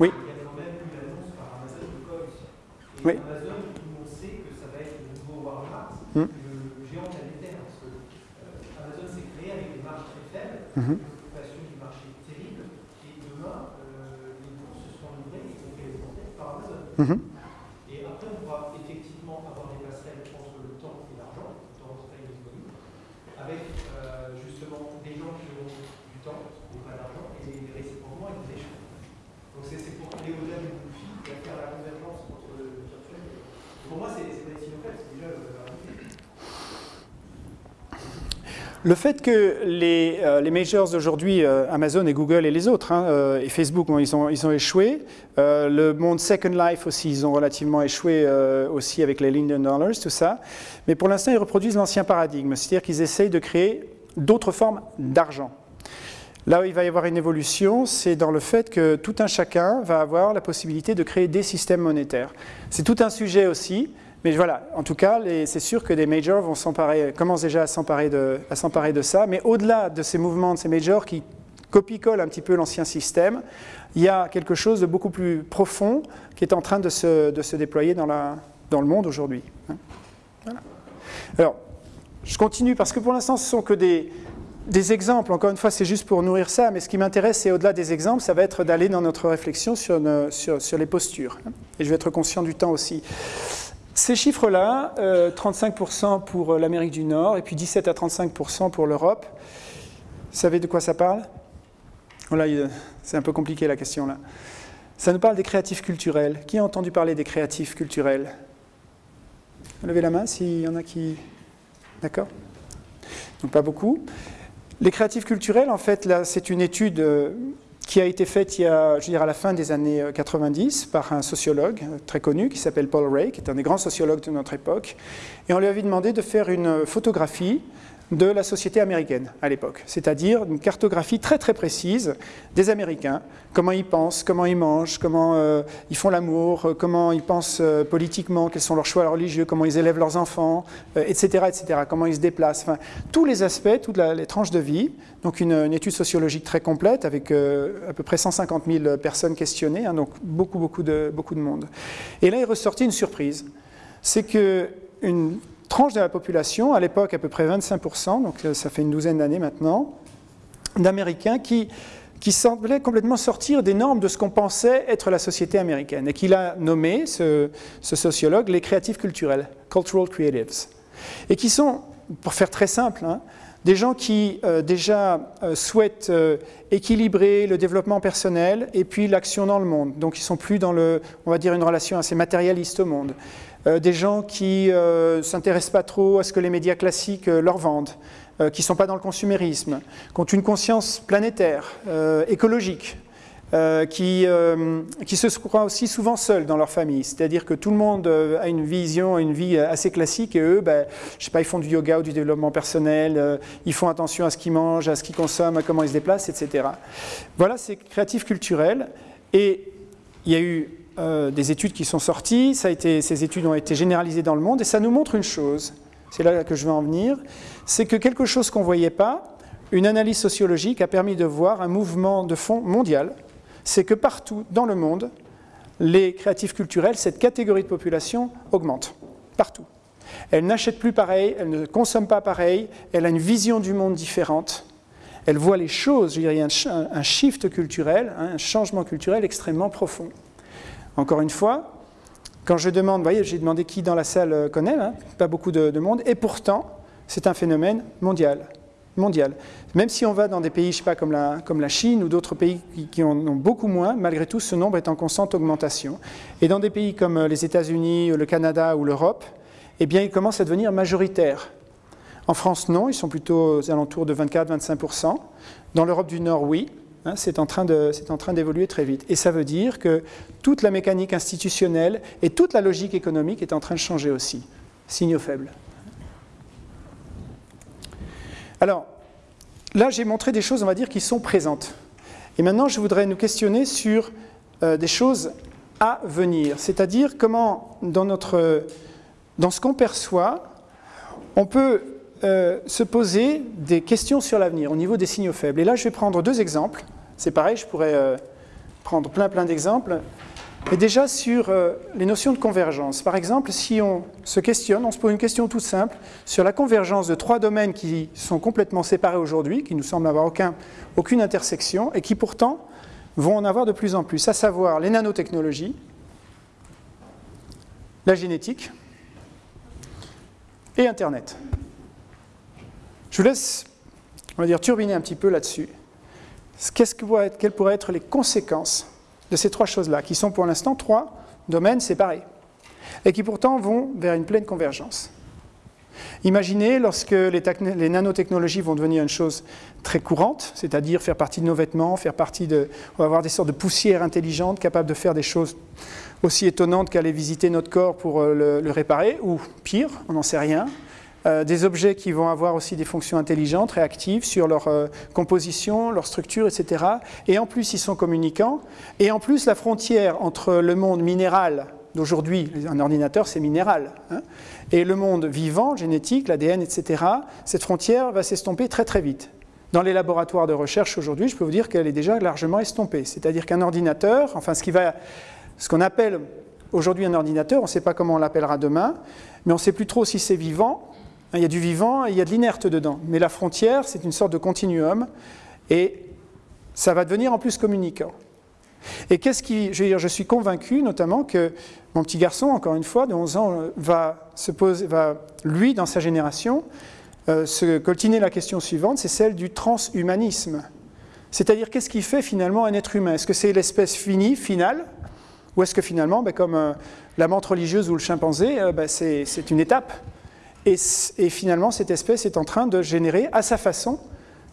Oui. Oui. Amazon, on sait que ça va être le nouveau Walmart, mm. le géant planétaire, parce que euh, Amazon s'est créé avec des marges très faibles, -hmm. une occupation du marché terrible, et demain, euh, les bourses se seront livrées et représentées par Amazon. Mm -hmm. Et après, on pourra effectivement avoir des passerelles entre le temps et l'argent, le temps et l'économie, avec euh, justement des gens qui ont du temps et pas d'argent, et réciproquement avec des échanges. Donc c'est pour aller au-delà du défi et faire la convergence pour moi, c'est pas c'est déjà Le fait que les, euh, majors d'aujourd'hui, euh, Amazon et Google et les autres, hein, euh, et Facebook, ils, ont, ils ont échoué. le monde Second Life aussi, ils ont relativement échoué aussi avec les Linden Dollars, tout ça. Mais pour l'instant, ils reproduisent l'ancien paradigme, c'est-à-dire qu'ils essayent de créer d'autres formes d'argent. Là où il va y avoir une évolution, c'est dans le fait que tout un chacun va avoir la possibilité de créer des systèmes monétaires. C'est tout un sujet aussi, mais voilà, en tout cas, c'est sûr que des majors vont s'emparer, commencent déjà à s'emparer de, ça, mais au-delà de ces mouvements de ces majors qui copie-collent un petit peu l'ancien système, il y a quelque chose de beaucoup plus profond qui est en train de se, déployer dans, le monde aujourd'hui. Hein. Alors, je continue parce que pour l'instant, ce sont que des, exemples, encore une fois, c'est juste pour nourrir ça, mais ce qui m'intéresse, c'est au-delà des exemples, ça va être d'aller dans notre réflexion sur, sur, les postures. Et je vais être conscient du temps aussi. Ces chiffres-là, 35% euh, pour l'Amérique du Nord et puis 17 à 35% pour l'Europe, vous savez de quoi ça parle? Voilà, c'est un peu compliqué la question là. Ça nous parle des créatifs culturels. Qui a entendu parler des créatifs culturels? Levez la main s'il y en a qui... D'accord? Donc pas beaucoup. Les créatifs culturels, en fait, là, c'est une étude euh, qui a été faite il y a, je dire, à la fin des années 90 euh, par un sociologue euh, très connu qui s'appelle Paul Ray, qui est un des grands sociologues de notre époque. Et on lui avait demandé de faire une photographie de la société américaine à l'époque, c'est-à-dire une cartographie très très précise des Américains, comment ils pensent, comment ils mangent, comment euh, ils font l'amour, euh, comment ils pensent euh, politiquement, quels sont leurs choix religieux, comment ils élèvent leurs enfants, etc., etc., comment ils se déplacent, enfin, tous les aspects, toutes les tranches de vie, donc une, étude sociologique très complète avec à peu près 150 000 personnes questionnées, hein, donc beaucoup, beaucoup de, beaucoup de monde. Et là, il ressortit une surprise, c'est que une tranche de la population, à l'époque à peu près 25%, donc euh, ça fait une douzaine d'années maintenant, d'Américains qui, qui semblaient complètement sortir des normes de ce qu'on pensait être la société américaine, et qu'il a nommé, ce, sociologue, les créatifs culturels, cultural creatives, et qui sont, pour faire très simple, hein, des gens qui euh, déjà euh, souhaitent équilibrer le développement personnel et puis l'action dans le monde. Donc ils sont plus dans le, on va dire, une relation assez matérialiste au monde. Euh, des gens qui ne euh, s'intéressent pas trop à ce que les médias classiques euh, leur vendent, qui ne sont pas dans le consumérisme, qui ont une conscience planétaire, écologique, qui, qui, se croient aussi souvent seuls dans leur famille. C'est-à-dire que tout le monde a une vision, une vie assez classique et eux, ben, je sais pas, ils font du yoga ou du développement personnel, ils font attention à ce qu'ils mangent, à ce qu'ils consomment, à comment ils se déplacent, etc. Voilà, c'est créatif culturel. Et il y a eu euh, des études qui sont sorties, ces études ont été généralisées dans le monde, et ça nous montre une chose, c'est là que je veux en venir, c'est que quelque chose qu'on ne voyait pas, une analyse sociologique a permis de voir un mouvement de fond mondial, c'est que partout dans le monde, les créatifs culturels, cette catégorie de population augmente. Partout. Elle n'achète plus pareil, elle ne consomme pas pareil, elle a une vision du monde différente, elle voit les choses, je dirais, un, un shift culturel, hein, un changement culturel extrêmement profond. Encore une fois, quand je demande, vous voyez, j'ai demandé qui dans la salle euh, connaît, hein, pas beaucoup de, de monde, et pourtant, c'est un phénomène mondial mondial. Même si on va dans des pays, je sais pas, comme la, Chine ou d'autres pays qui, en ont beaucoup moins, malgré tout, ce nombre est en constante augmentation. Et dans des pays comme euh, les États-Unis, le Canada ou l'Europe, eh bien, il commence à devenir majoritaire. En France, non, ils sont plutôt aux alentours de 24-25%. Dans l'Europe du Nord, oui. Hein, c'est en train d'évoluer très vite. Et ça veut dire que toute la mécanique institutionnelle et toute la logique économique est en train de changer aussi. Signaux faibles. Alors, là, j'ai montré des choses, on va dire, qui sont présentes. Et maintenant, je voudrais nous questionner sur euh, des choses à venir, c'est-à-dire comment, dans, notre, dans ce qu'on perçoit, on peut euh, se poser des questions sur l'avenir au niveau des signaux faibles. Et là, je vais prendre deux exemples. C'est pareil, je pourrais euh, prendre plein plein d'exemples. Et déjà sur euh, les notions de convergence. Par exemple, si on se questionne, on se pose une question toute simple sur la convergence de trois domaines qui sont complètement séparés aujourd'hui, qui nous semblent avoir aucun, aucune intersection, et qui pourtant vont en avoir de plus en plus, à savoir les nanotechnologies, la génétique et Internet. Je vous laisse, on va dire, turbiner un petit peu là-dessus. Qu'est-ce que, quelles pourraient être les conséquences de ces trois choses-là, qui sont pour l'instant trois domaines séparés, et qui pourtant vont vers une pleine convergence. Imaginez lorsque les, nanotechnologies vont devenir une chose très courante, c'est-à-dire faire partie de nos vêtements, faire partie de, on va avoir des sortes de poussières intelligentes capables de faire des choses aussi étonnantes qu'aller visiter notre corps pour euh, le, réparer, ou pire, on n'en sait rien, des objets qui vont avoir aussi des fonctions intelligentes, réactives sur leur euh, composition, leur structure, etc. Et en plus, ils sont communicants. Et en plus, la frontière entre le monde minéral d'aujourd'hui, un ordinateur c'est minéral, hein, et le monde vivant, génétique, l'ADN, etc., cette frontière va s'estomper très très vite. Dans les laboratoires de recherche aujourd'hui, je peux vous dire qu'elle est déjà largement estompée. C'est-à-dire qu'un ordinateur, enfin ce qu'on appelle aujourd'hui un ordinateur, on ne sait pas comment on l'appellera demain, mais on ne sait plus trop si c'est vivant il y a du vivant et il y a de l'inerte dedans. Mais la frontière, c'est une sorte de continuum et ça va devenir en plus communicant. Et qu'est-ce qui. Je, veux dire, je suis convaincu notamment que mon petit garçon, encore une fois, de 11 ans, va se poser, va, lui, dans sa génération, euh, se coltiner la question suivante c'est celle du transhumanisme. C'est-à-dire, qu'est-ce qui fait finalement un être humain? Est-ce que c'est l'espèce finie, finale? Ou est-ce que finalement, ben, comme euh, la menthe religieuse ou le chimpanzé, euh, ben, c'est une étape? Et, finalement, cette espèce est en train de générer à sa façon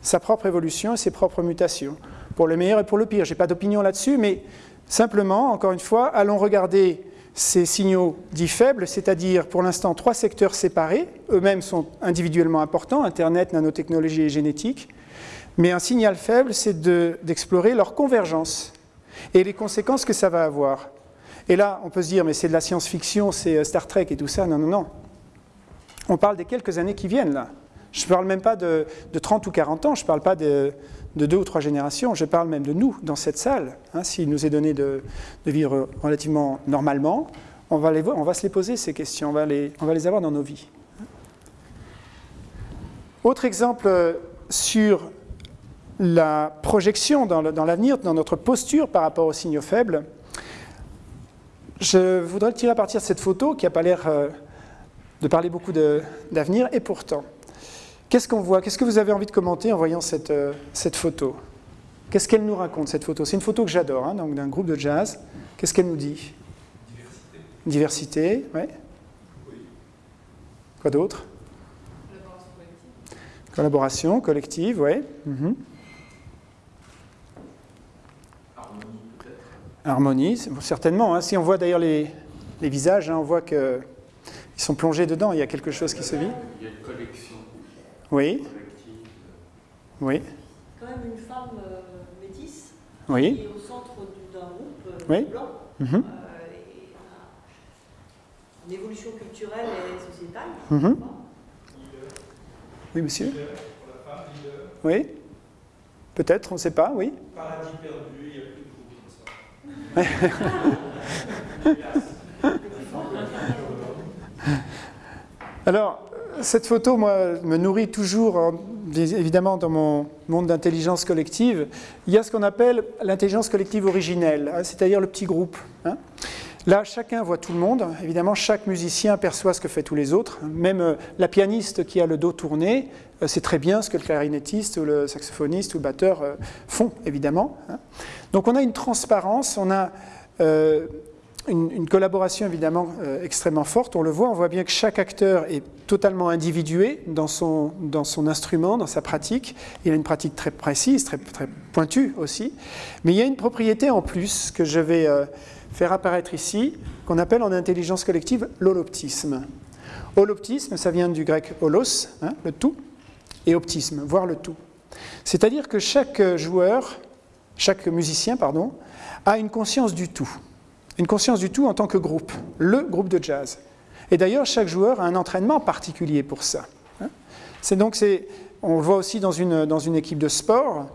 sa propre évolution et ses propres mutations, pour le meilleur et pour le pire. Je n'ai pas d'opinion là-dessus, mais simplement, encore une fois, allons regarder ces signaux dits faibles, c'est-à-dire pour l'instant trois secteurs séparés, eux-mêmes sont individuellement importants, Internet, nanotechnologie et génétique, mais un signal faible, c'est d'explorer leur convergence et les conséquences que ça va avoir. Et là, on peut se dire, mais c'est de la science-fiction, c'est euh, Star Trek et tout ça. Non, non, non. On parle des quelques années qui viennent là. Je ne parle même pas de, 30 ou 40 ans, je ne parle pas de, deux ou trois générations, je parle même de nous, dans cette salle. Hein, S'il nous est donné de, vivre relativement normalement, on va, se les poser, ces questions, on va les, avoir dans nos vies. Autre exemple euh, sur la projection dans l'avenir, dans, notre posture par rapport aux signaux faibles, je voudrais tirer à partir de cette photo qui n'a pas l'air... Euh, de parler beaucoup d'avenir, et pourtant, qu'est-ce qu'on voit? Qu'est-ce que vous avez envie de commenter en voyant cette, euh, cette photo? Qu'est-ce qu'elle nous raconte, cette photo? C'est une photo que j'adore, hein, donc d'un groupe de jazz. Qu'est-ce qu'elle nous dit? Diversité. Diversité, ouais. Oui. Quoi d'autre? Collaboration collective. Collaboration collective, oui. Mhm. Harmonie, peut-être Harmonie, certainement. Hein. Si on voit d'ailleurs les, les, visages, hein, on voit que ils sont plongés dedans, il y a quelque chose qui se vit. Il y a une collection. Oui. Oui. Quand même une femme euh, métisse oui. qui est au centre d'un groupe euh, oui. blanc. Mm -hmm. une évolution culturelle et sociétale. Mm -hmm. Oui, monsieur Oui Peut-être, on ne sait pas, oui. Paradis perdu, il n'y a plus de groupe comme ça. Alors, cette photo, moi, me nourrit toujours, en- évidemment, dans mon monde d'intelligence collective. Il y a ce qu'on appelle l'intelligence collective originelle, hein, c'est-à-dire le petit groupe. hein. Là, chacun voit tout le monde. Évidemment, chaque musicien perçoit ce que fait tous les autres. Même euh, la pianiste qui a le dos tourné euh, sait très bien ce que le clarinettiste ou le saxophoniste ou le batteur euh, font, évidemment. hein. Donc, on a une transparence, on a euh, une, collaboration évidemment euh, extrêmement forte. On le voit, on voit bien que chaque acteur est totalement individué dans son, instrument, dans sa pratique. Il a une pratique très précise, très, très pointue aussi. Mais il y a une propriété en plus que je vais euh, faire apparaître ici, qu'on appelle en intelligence collective l'holoptisme. Holoptisme, ça vient du grec holos, hein, le tout, et optisme, voir le tout. C'est-à-dire que chaque joueur, chaque musicien, pardon, a une conscience du tout une conscience du tout en tant que groupe, le groupe de jazz. Et d'ailleurs, chaque joueur a un entraînement particulier pour ça. hein. C'est donc, on le voit aussi dans une, dans une équipe de sport.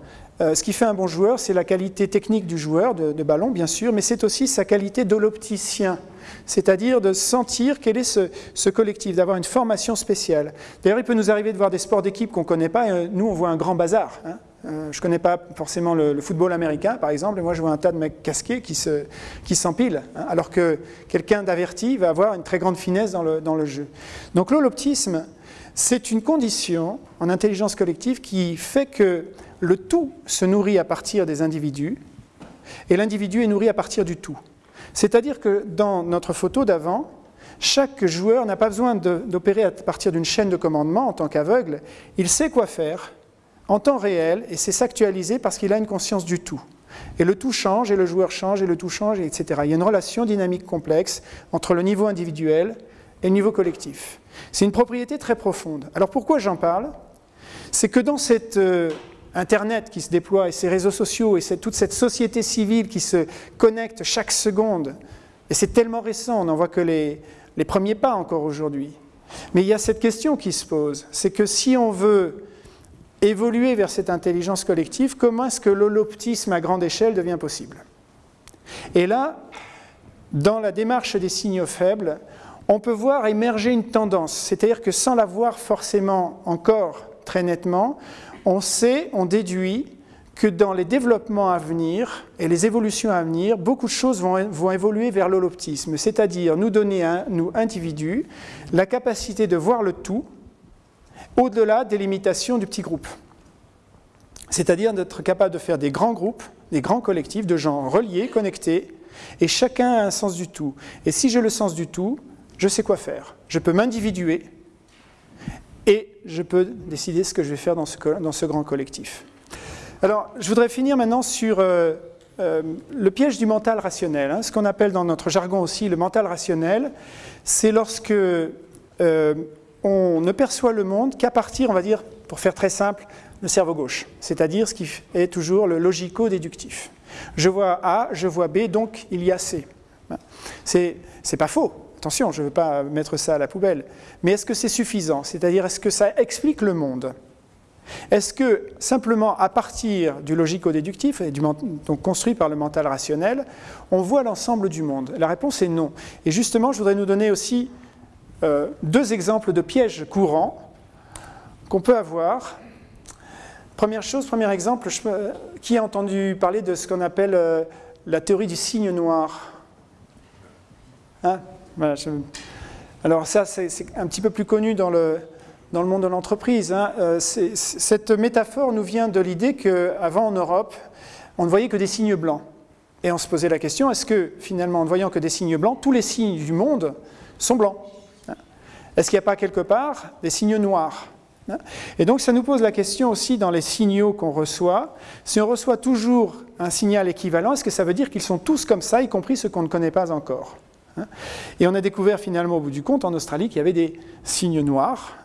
euh, ce qui fait un bon joueur, c'est la qualité technique du joueur de, ballon, bien sûr, mais c'est aussi sa qualité d'holopticien, c'est-à-dire de sentir quel est ce, ce collectif, d'avoir une formation spéciale. D'ailleurs, il peut nous arriver de voir des sports d'équipe qu'on ne connaît pas, et euh, nous, on voit un grand bazar. hein. Euh, je ne connais pas forcément le, football américain, par exemple, et moi je vois un tas de mecs casqués qui, se, qui s'empilent, hein, alors que quelqu'un d'averti va avoir une très grande finesse dans le, dans le jeu. Donc l'holoptisme, c'est une condition en intelligence collective qui fait que le tout se nourrit à partir des individus, et l'individu est nourri à partir du tout. C'est-à-dire que dans notre photo d'avant, chaque joueur n'a pas besoin d'opérer à partir d'une chaîne de commandement en tant qu'aveugle, il sait quoi faire en temps réel et c'est s'actualiser parce qu'il a une conscience du tout. Et le tout change, et le joueur change, et le tout change, et etc. Il y a une relation dynamique complexe entre le niveau individuel et le niveau collectif. C'est une propriété très profonde. Alors pourquoi j'en parle? C'est que dans cette euh, Internet qui se déploie, et ces réseaux sociaux, et toute cette société civile qui se connecte chaque seconde, et c'est tellement récent, on n'en voit que les premiers pas encore aujourd'hui. Mais il y a cette question qui se pose, c'est que si on veut évoluer vers cette intelligence collective, comment est-ce que l'holoptisme à grande échelle devient possible? Et là, dans la démarche des signaux faibles, on peut voir émerger une tendance, c'est-à-dire que sans la voir forcément encore très nettement, on sait, on déduit que dans les développements à venir et les évolutions à venir, beaucoup de choses vont, évoluer vers l'holoptisme, c'est-à-dire nous donner, nous individus, la capacité de voir le tout au-delà des limitations du petit groupe. C'est-à-dire d'être capable de faire des grands groupes, des grands collectifs de gens reliés, connectés, et chacun a un sens du tout. Et si j'ai le sens du tout, je sais quoi faire. Je peux m'individuer et je peux décider ce que je vais faire dans ce, grand collectif. Alors, je voudrais finir maintenant sur euh, euh, le piège du mental rationnel. hein, ce qu'on appelle dans notre jargon aussi le mental rationnel, c'est lorsque euh, on ne perçoit le monde qu'à partir, on va dire, pour faire très simple, le cerveau gauche, c'est-à-dire ce qui est toujours le logico-déductif. Je vois A, je vois B, donc il y a C. C'est pas faux. Attention, je ne veux pas mettre ça à la poubelle. Mais est-ce que c'est suffisant? C'est-à-dire, est-ce que ça explique le monde? Est-ce que simplement à partir du logico-déductif, donc construit par le mental rationnel, on voit l'ensemble du monde? La réponse est non. Et justement, je voudrais nous donner aussi euh, deux exemples de pièges courants qu'on peut avoir. Première chose, premier exemple, qui a entendu parler de ce qu'on appelle euh, la théorie du signe noir? Hein? Voilà, Alors ça, c'est un petit peu plus connu dans le, dans le monde de l'entreprise. hein. Euh, cette métaphore nous vient de l'idée qu'avant en Europe, on ne voyait que des signes blancs. Et on se posait la question, est-ce que finalement, en ne voyant que des signes blancs, tous les signes du monde sont blancs? Est-ce qu'il n'y a pas quelque part des signes noirs Hein? Et donc ça nous pose la question aussi dans les signaux qu'on reçoit. Si on reçoit toujours un signal équivalent, est-ce que ça veut dire qu'ils sont tous comme ça, y compris ceux qu'on ne connaît pas encore Hein? Et on a découvert finalement au bout du compte en Australie qu'il y avait des signes noirs.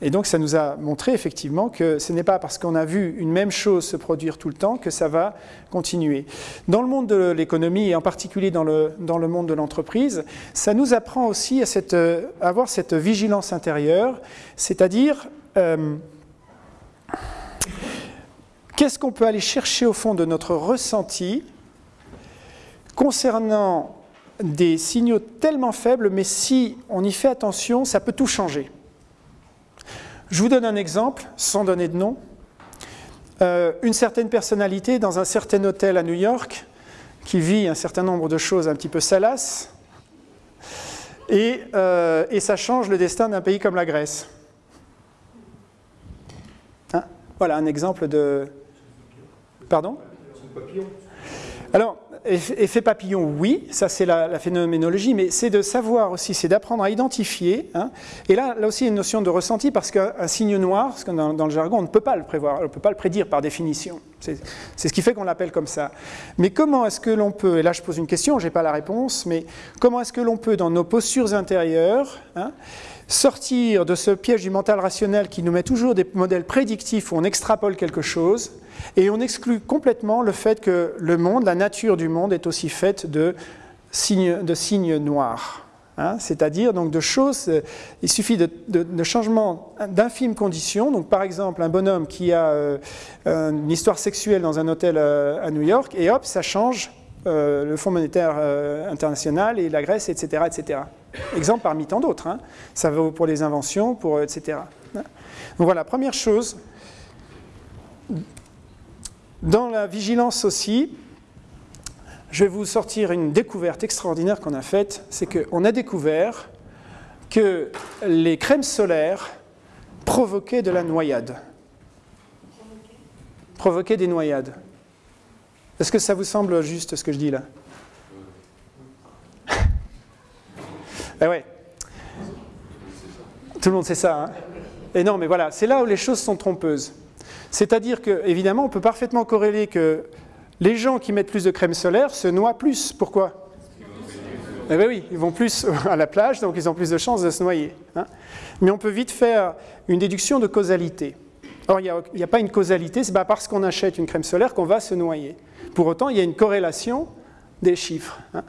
Et donc ça nous a montré effectivement que ce n'est pas parce qu'on a vu une même chose se produire tout le temps que ça va continuer. Dans le monde de l'économie et en particulier dans le, monde de l'entreprise, ça nous apprend aussi à avoir cette vigilance intérieure, c'est-à-dire euh, qu'est-ce qu'on peut aller chercher au fond de notre ressenti concernant des signaux tellement faibles, mais si on y fait attention, ça peut tout changer. Je vous donne un exemple, sans donner de nom. Euh, une certaine personnalité dans un certain hôtel à New York, qui vit un certain nombre de choses un petit peu salaces, et, euh, et ça change le destin d'un pays comme la Grèce. Hein? Voilà un exemple de... Pardon? Alors, effet papillon, oui, ça c'est la, phénoménologie, mais c'est de savoir aussi, c'est d'apprendre à identifier. Hein. et là, là aussi, il y a une notion de ressenti, parce qu'un signe noir, parce que dans, le jargon, on ne peut pas le prévoir, on ne peut pas le prédire par définition. C'est ce qui fait qu'on l'appelle comme ça. Mais comment est-ce que l'on peut, et là je pose une question, je n'ai pas la réponse, mais comment est-ce que l'on peut, dans nos postures intérieures, hein, sortir de ce piège du mental rationnel qui nous met toujours des modèles prédictifs où on extrapole quelque chose, et on exclut complètement le fait que le monde, la nature du monde est aussi faite de signes, noirs. Hein. C'est-à-dire donc de choses, euh, il suffit de, de, changements d'infimes conditions. Donc par exemple un bonhomme qui a euh, une histoire sexuelle dans un hôtel euh, à New York, et hop, ça change le Fonds monétaire international et la Grèce, etc. etc. Exemple parmi tant d'autres. Hein. Ça vaut pour les inventions, pour etc. Donc voilà, première chose, dans la vigilance aussi, je vais vous sortir une découverte extraordinaire qu'on a faite, c'est qu'on a découvert que les crèmes solaires provoquaient de la noyade. Provoquaient des noyades. Est-ce que ça vous semble juste ce que je dis là? Eh ouais. Tout le monde sait ça. Hein Et non, mais voilà, c'est là où les choses sont trompeuses. C'est-à-dire que, évidemment, on peut parfaitement corréler que les gens qui mettent plus de crème solaire se noient plus. Pourquoi? Eh bien oui, ils vont plus à la plage, donc ils ont plus de chances de se noyer. Hein. Mais on peut vite faire une déduction de causalité. Or, il n'y a, pas une causalité, c'est pas parce qu'on achète une crème solaire qu'on va se noyer. Pour autant, il y a une corrélation des chiffres. Hein.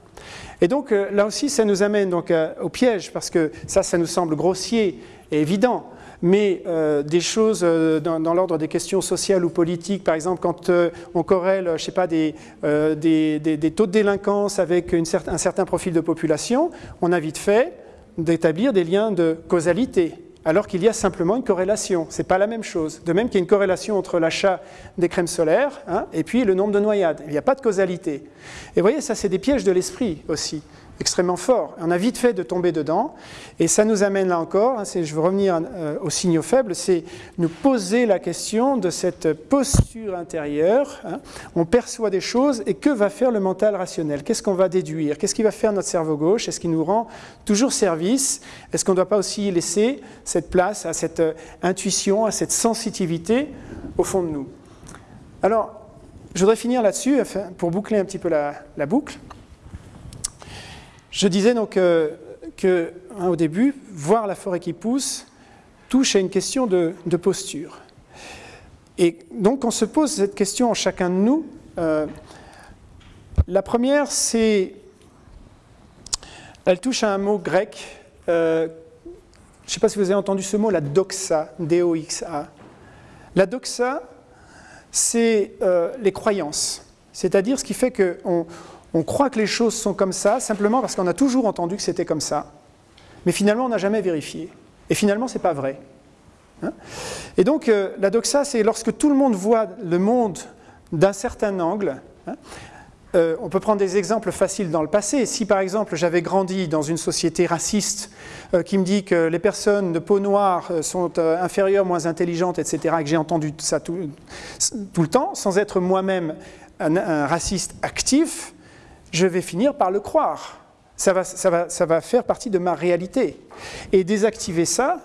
Et donc, euh, là aussi, ça nous amène donc, euh, au piège, parce que ça, ça nous semble grossier et évident mais euh, des choses euh, dans, l'ordre des questions sociales ou politiques, par exemple quand euh, on corrèle, je sais pas, des, des, taux de délinquance avec un certain profil de population, on a vite fait d'établir des liens de causalité, alors qu'il y a simplement une corrélation. Ce n'est pas la même chose. De même qu'il y a une corrélation entre l'achat des crèmes solaires hein, et puis le nombre de noyades. Il n'y a pas de causalité. Et vous voyez, ça c'est des pièges de l'esprit aussi extrêmement fort. On a vite fait de tomber dedans. Et ça nous amène là encore, hein, je veux revenir euh, aux signaux faibles, c'est nous poser la question de cette posture intérieure. Hein. On perçoit des choses et que va faire le mental rationnel? Qu'est-ce qu'on va déduire? Qu'est-ce qui va faire notre cerveau gauche? Est-ce qu'il nous rend toujours service? Est-ce qu'on ne doit pas aussi laisser cette place à cette euh, intuition, à cette sensitivité au fond de nous? Alors, je voudrais finir là-dessus pour boucler un petit peu la boucle. Je disais donc euh, hein, début, voir la forêt qui pousse touche à une question de, posture. Et donc on se pose cette question en chacun de nous. Euh, la première, c'est, elle touche à un mot grec. Euh, je ne sais pas si vous avez entendu ce mot, la doxa, D-O-X-A. La doxa, c'est les croyances. C'est-à-dire ce qui fait qu'on on croit que les choses sont comme ça simplement parce qu'on a toujours entendu que c'était comme ça. Mais finalement, on n'a jamais vérifié. Et finalement, ce n'est pas vrai. Hein? Et donc, euh, la doxa, c'est lorsque tout le monde voit le monde d'un certain angle. Hein, euh, on peut prendre des exemples faciles dans le passé. Si par exemple j'avais grandi dans une société raciste euh, qui me dit que les personnes de peau noire sont inférieures, moins intelligentes, etc., et que j'ai entendu ça tout, le temps, sans être moi-même un, raciste actif, je vais finir par le croire. Ça va, faire partie de ma réalité. Et désactiver ça,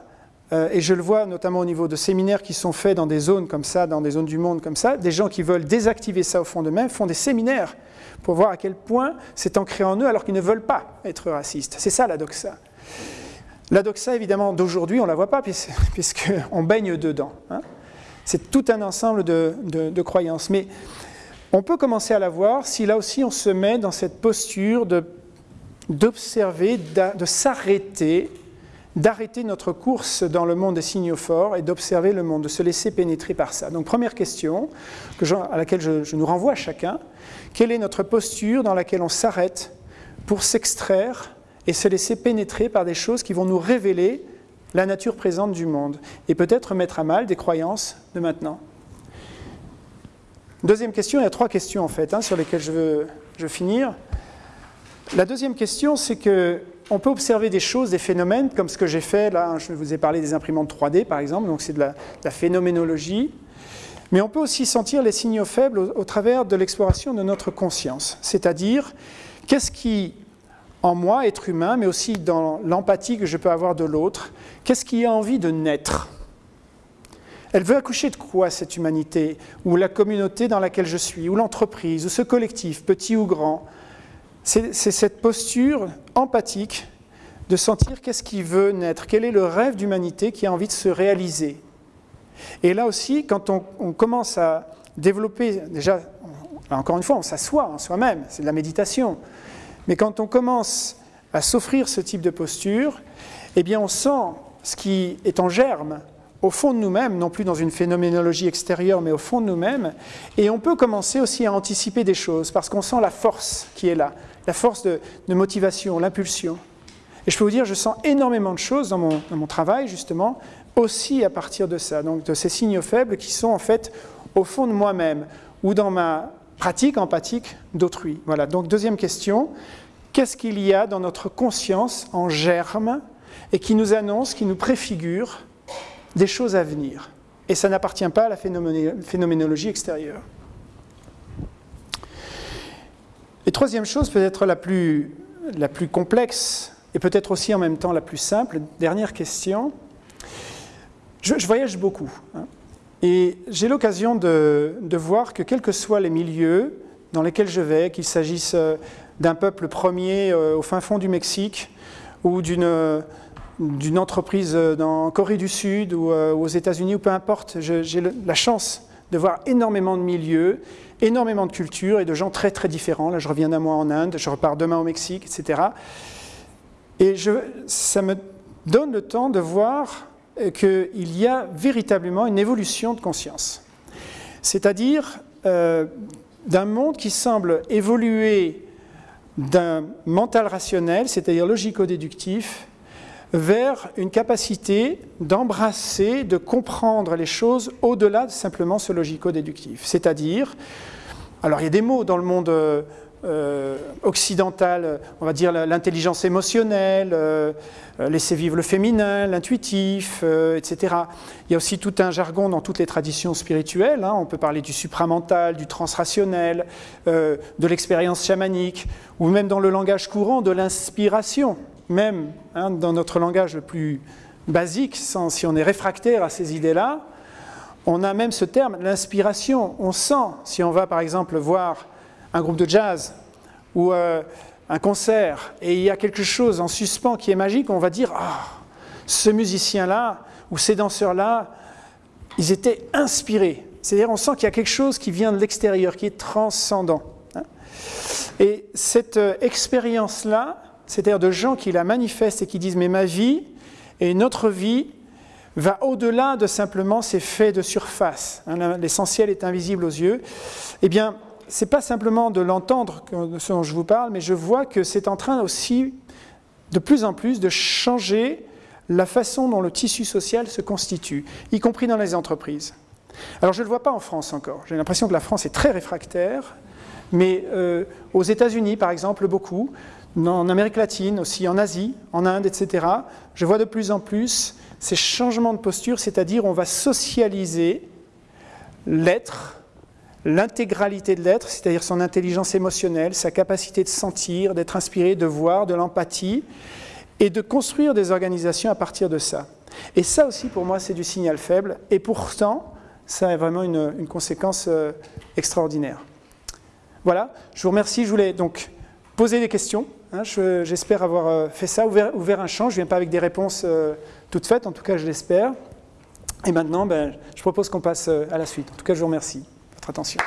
euh, et je le vois notamment au niveau de séminaires qui sont faits dans des zones comme ça, dans des zones du monde comme ça, des gens qui veulent désactiver ça au fond d'eux-mêmes font des séminaires pour voir à quel point c'est ancré en eux alors qu'ils ne veulent pas être racistes. C'est ça la doxa. La doxa, évidemment, d'aujourd'hui, on ne la voit pas puisqu'on baigne dedans. Hein. C'est tout un ensemble de, de croyances. Mais on peut commencer à la voir si là aussi on se met dans cette posture d'observer, de, s'arrêter, d'arrêter notre course dans le monde des signaux forts et d'observer le monde, de se laisser pénétrer par ça. Donc première question à laquelle je, nous renvoie chacun, quelle est notre posture dans laquelle on s'arrête pour s'extraire et se laisser pénétrer par des choses qui vont nous révéler la nature présente du monde et peut-être mettre à mal des croyances de maintenant? Deuxième question, il y a trois questions en fait hein, sur lesquelles je veux, finir. La deuxième question, c'est que on peut observer des choses, des phénomènes, comme ce que j'ai fait là. Je vous ai parlé des imprimantes 3D par exemple, donc c'est de, la, phénoménologie. Mais on peut aussi sentir les signaux faibles au travers de l'exploration de notre conscience. C'est-à-dire, qu'est-ce qui en moi, être humain, mais aussi dans l'empathie que je peux avoir de l'autre. Qu'est-ce qui a envie de naître? Elle veut accoucher de quoi cette humanité, ou la communauté dans laquelle je suis, ou l'entreprise, ou ce collectif, petit ou grand? C'est cette posture empathique de sentir qu'est-ce qui veut naître, quel est le rêve d'humanité qui a envie de se réaliser. Et là aussi, quand on, commence à développer, déjà, encore une fois, on s'assoit en soi-même, c'est de la méditation. Mais quand on commence à s'offrir ce type de posture, eh bien on sent ce qui est en germe au fond de nous-mêmes, non plus dans une phénoménologie extérieure, mais au fond de nous-mêmes, et on peut commencer aussi à anticiper des choses, parce qu'on sent la force qui est là, la force de, motivation, l'impulsion. Et je peux vous dire, je sens énormément de choses dans mon, dans mon, travail, justement, aussi à partir de ça, donc de ces signaux faibles qui sont en fait au fond de moi-même, ou dans ma pratique empathique d'autrui. Voilà, donc deuxième question, qu'est-ce qu'il y a dans notre conscience en germe et qui nous annonce, qui nous préfigure des choses à venir Et ça n'appartient pas à la phénoménologie extérieure. Et troisième chose, peut-être la plus, complexe et peut-être aussi en même temps la plus simple, dernière question. Je, voyage beaucoup. Hein. Et j'ai l'occasion de, voir que quels que soient les milieux dans lesquels je vais, qu'il s'agisse euh, d'un peuple premier euh, au fin fond du Mexique ou d'une d'une entreprise dans Corée du Sud ou euh, aux États-Unis ou peu importe, j'ai la chance de voir énormément de milieux, énormément de cultures et de gens très très différents. Là, je reviens d'un mois en Inde, je repars demain au Mexique, etc. Et je, ça me donne le temps de voir qu'il y a véritablement une évolution de conscience. C'est-à-dire euh, d'un monde qui semble évoluer d'un mental rationnel, c'est-à-dire logico-déductif, vers une capacité d'embrasser, de comprendre les choses au-delà de simplement ce logico-déductif. C'est-à-dire, alors il y a des mots dans le monde euh, euh, occidentale, on va dire l'intelligence émotionnelle, euh, laisser vivre le féminin, l'intuitif, etc. Il y a aussi tout un jargon dans toutes les traditions spirituelles. Hein. On peut parler du supramental, du transrationnel, de l'expérience chamanique, ou même dans le langage courant de l'inspiration. Même hein, dans notre langage le plus basique, si on est réfractaire à ces idées-là, on a même ce terme, l'inspiration. On sent, si on va par exemple voir un groupe de jazz ou euh, un concert et il y a quelque chose en suspens qui est magique, on va dire ah, ce musicien-là ou ces danseurs-là, ils étaient inspirés. C'est-à-dire on sent qu'il y a quelque chose qui vient de l'extérieur, qui est transcendant. Hein. Et cette euh, expérience-là, c'est-à-dire de gens qui la manifestent et qui disent mais ma vie et notre vie va au-delà de simplement ces faits de surface. Hein, l'essentiel est invisible aux yeux. Eh bien, c'est pas simplement de l'entendre ce dont je vous parle, mais je vois que c'est en train aussi de plus en plus de changer la façon dont le tissu social se constitue, y compris dans les entreprises. Alors je ne le vois pas en France encore. J'ai l'impression que la France est très réfractaire, mais euh, aux États-Unis, par exemple, beaucoup, en Amérique latine, aussi en Asie, en Inde, etc., je vois de plus en plus ces changements de posture, c'est-à-dire on va socialiser l'être l'intégralité de l'être, c'est-à-dire son intelligence émotionnelle, sa capacité de sentir, d'être inspiré, de voir, de l'empathie, et de construire des organisations à partir de ça. Et ça aussi, pour moi, c'est du signal faible, et pourtant, ça a vraiment une, conséquence euh, extraordinaire. Voilà, je vous remercie. Je voulais donc poser des questions. Hein, j'espère avoir euh, fait ça, ouvert, un champ. Je ne viens pas avec des réponses euh, toutes faites, en tout cas, je l'espère. Et maintenant, ben, je propose qu'on passe à la suite. En tout cas, je vous remercie attention.